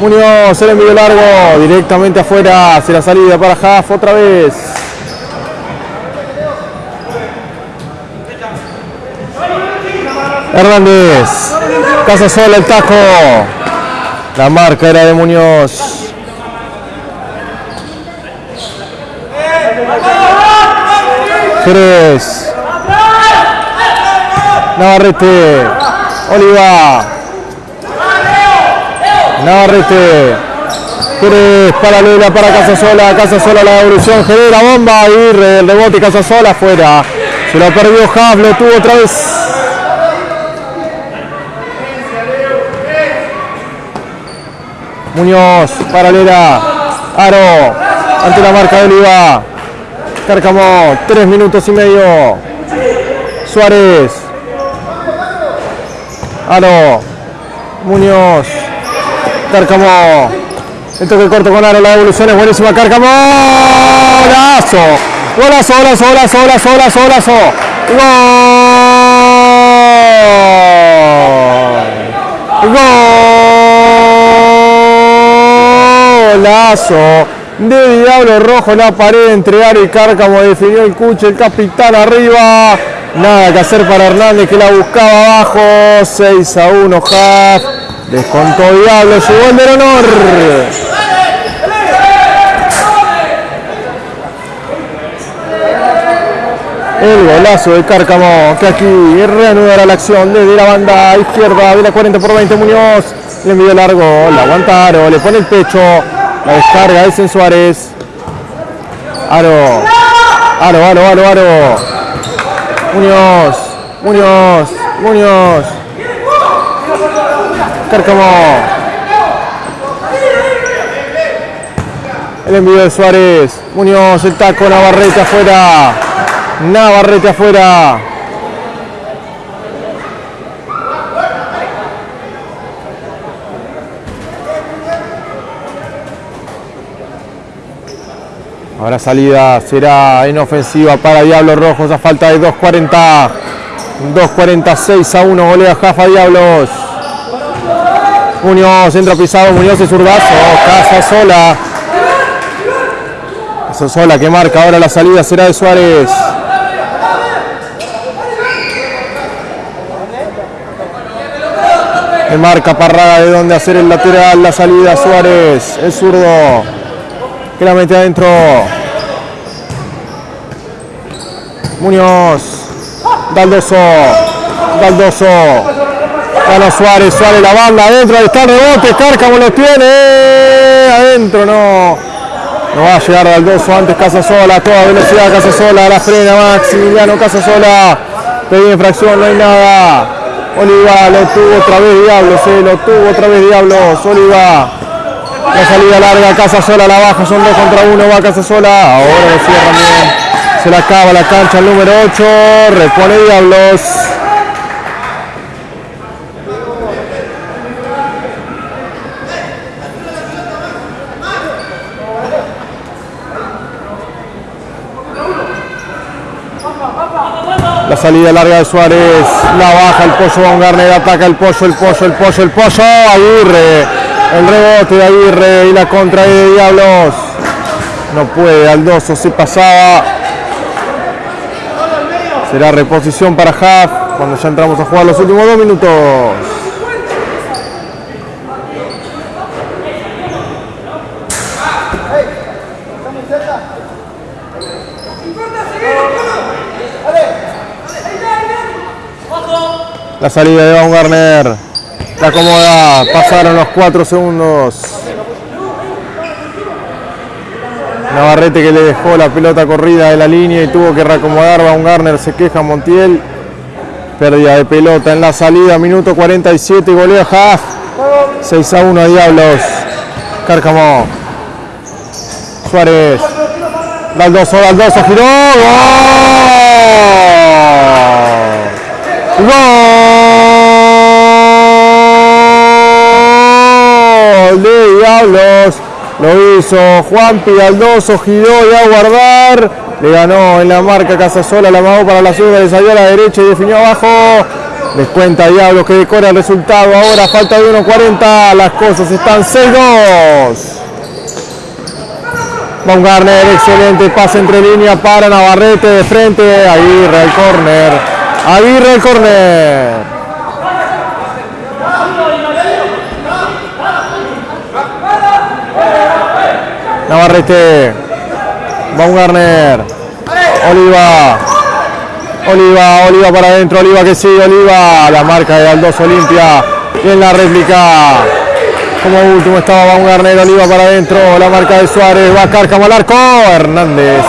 Muñoz, el envío largo, directamente afuera, hacia la salida para Jaf otra vez. Hernández, Casa sola el taco. La marca era de Muñoz. Jerez. Navarrete. Oliva. Navarrete. Jerez, paralela para Casasola, Casasola la devolución, genera bomba y el rebote Casasola afuera. Se lo perdió Jav, lo tuvo otra vez. Muñoz, paralela, Aro, ante la marca de Oliva. Cárcamo, tres minutos y medio. Suárez. Aro. Muñoz. Cárcamo. El toque corto con Aro, la devolución es buenísima. Cárcamo. Golazo. Golazo, golazo, golazo, golazo, golazo, golazo. Gol. Golazo de Diablo Rojo la pared entre Aro y Cárcamo definió el cuche, el capitán arriba. Nada que hacer para Hernández que la buscaba abajo. 6 a 1 Half. Descontó Diablo, llegó el del honor. El golazo de Cárcamo que aquí reanudará la acción desde la banda izquierda de la 40 por 20 Muñoz. Le envió largo, la aguantaron, le pone el pecho. La descarga es en Suárez. Aro. Aro, aro, aro, aro. Muñoz. Muñoz. Muñoz. Cárcamo. El envío de Suárez. Muñoz, el taco, Navarrete afuera. Navarrete afuera. Ahora salida será en ofensiva para Diablos Rojos a falta de 2.40. 2.46 a 1 golea Jafa Diablos. Muñoz, centro pisado, Muñoz y zurdazo. Casa sola. Casa sola que marca ahora la salida será de Suárez. Que marca Parraga de dónde hacer el lateral, la salida Suárez, el zurdo que la mete adentro. Muñoz, Daldoso, Daldoso, Gana Suárez, Suárez la banda adentro, ahí está el rebote, Cárcamo lo tiene, adentro no. No va a llegar Daldoso antes Casasola, toda velocidad Casasola, la frena Maximiliano Casasola, pedí infracción, no hay nada. Oliva lo tuvo otra vez Diablos, eh, lo tuvo otra vez Diablos, Oliva. La salida larga, Casa Sola la baja, son dos contra uno, va Casa Sola. Ahora lo cierran bien. Se la acaba la cancha el número 8, repone Diablos. La salida larga de Suárez, la baja el pollo Baumgartner, ataca el pollo, el pollo, el pollo, el pollo, Aguirre, el rebote de Aguirre y la contra de Diablos. No puede, Aldoso se pasaba. Será reposición para Half cuando ya entramos a jugar los últimos dos minutos. La salida de Baumgartner. La acomoda. Pasaron los cuatro segundos. Navarrete que le dejó la pelota corrida de la línea y tuvo que reacomodar. Baumgartner se queja Montiel. Pérdida de pelota en la salida. Minuto 47. Golea Haas. 6 a 1 a Diablos. Cárcamo. Suárez. Daldoso, Daldoso, giró. ¡Gol! ¡Gol! De Diablos. Lo hizo Juan Pidaldoso, giró y a guardar. Le ganó en la marca Casasola, la amagó para la zurda, le salió a la derecha y definió abajo. Descuenta Diablos que decora el resultado. Ahora falta de 1.40. Las cosas están 6-2. Baumgartner, excelente pase entre línea para Navarrete de frente. Aguirre al córner. Aguirre al córner. Navarrete. Baumgartner. Oliva. Oliva, Oliva para adentro, Oliva que sigue, Oliva. La marca de Aldos Olimpia en la réplica. Como último estaba Baumgartner, Oliva para adentro, la marca de Suárez, va Cárcamo al arco, Hernández.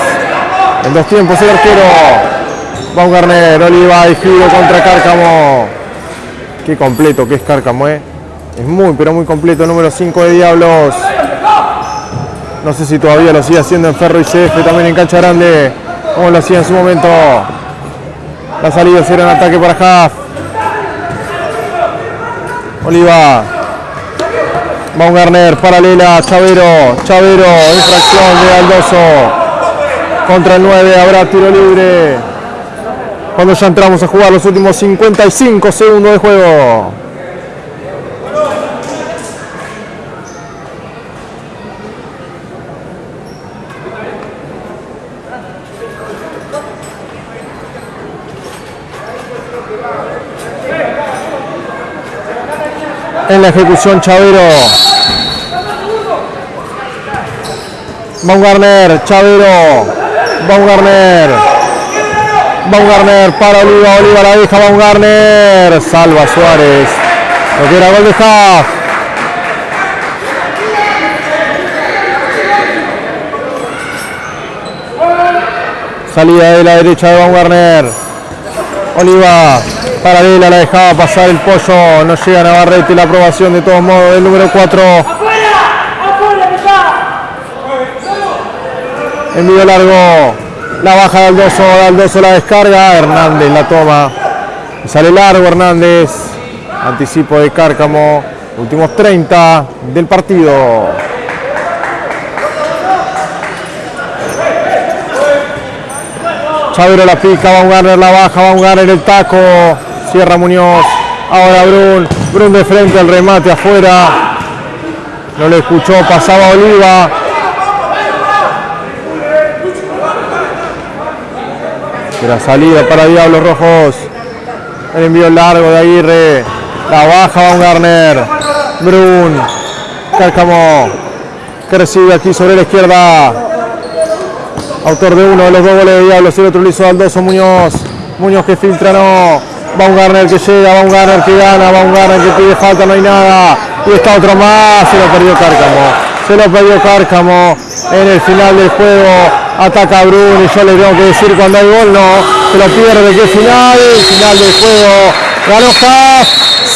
En dos tiempos el arquero. Baumgartner, Oliva y giro contra Cárcamo. Qué completo que es Cárcamo, eh. Es muy, pero muy completo, número 5 de Diablos. No sé si todavía lo sigue haciendo en Ferro y CF, también en Cancha Grande, como lo hacía en su momento. La salida será un ataque para Haft. Oliva. Baumgartner, paralela, Chavero, Chavero, infracción de Aldoso. Contra el 9, habrá tiro libre. Cuando ya entramos a jugar los últimos 55 segundos de juego. en la ejecución Chavero. Baumgartner, Chavero, Baumgartner. Baumgartner para Oliva, Oliva la deja Baumgartner. Salva Suárez. Lo que era gol de Haas. Salida de la derecha de Baumgartner. Oliva paralela la dejaba pasar el pollo, no llega Navarrete la aprobación de todos modos del número 4. Envío largo, la baja de Aldoso, Aldoso la descarga, Hernández la toma. Sale largo Hernández, anticipo de Cárcamo, últimos 30 del partido. Chavero la pica, Baumgartner la baja, Baumgartner el taco, cierra Muñoz, ahora Brun, Brun de frente al remate afuera, no le escuchó, pasaba Oliva. La salida para Diablos Rojos, el envío largo de Aguirre, la baja Baumgartner, Brun, Cárcamo, que recibe aquí sobre la izquierda, autor de uno de los dos goles de Diablos, el otro lo hizo Aldoso Muñoz, Muñoz que filtra, no, Baumgartner que llega, Baumgartner que gana, Baumgartner que pide falta, no hay nada, y está otro más, se lo perdió Cárcamo, se lo perdió Cárcamo en el final del juego, ataca a Brun y yo le tengo que decir cuando hay gol, no, se lo pierde, que final, final del juego, ganó Haas,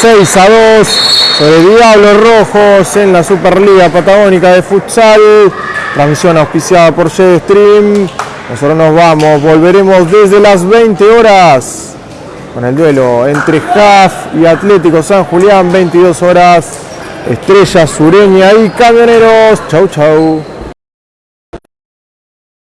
6 a 2 sobre Diablos Rojos en la Superliga Patagónica de Futsal. Transmisión auspiciada por Stream. Nosotros nos vamos, volveremos desde las 20 horas con el duelo entre JAF y Atlético San Julián, 22 horas. Estrella Sureña y Camioneros. Chau, chau.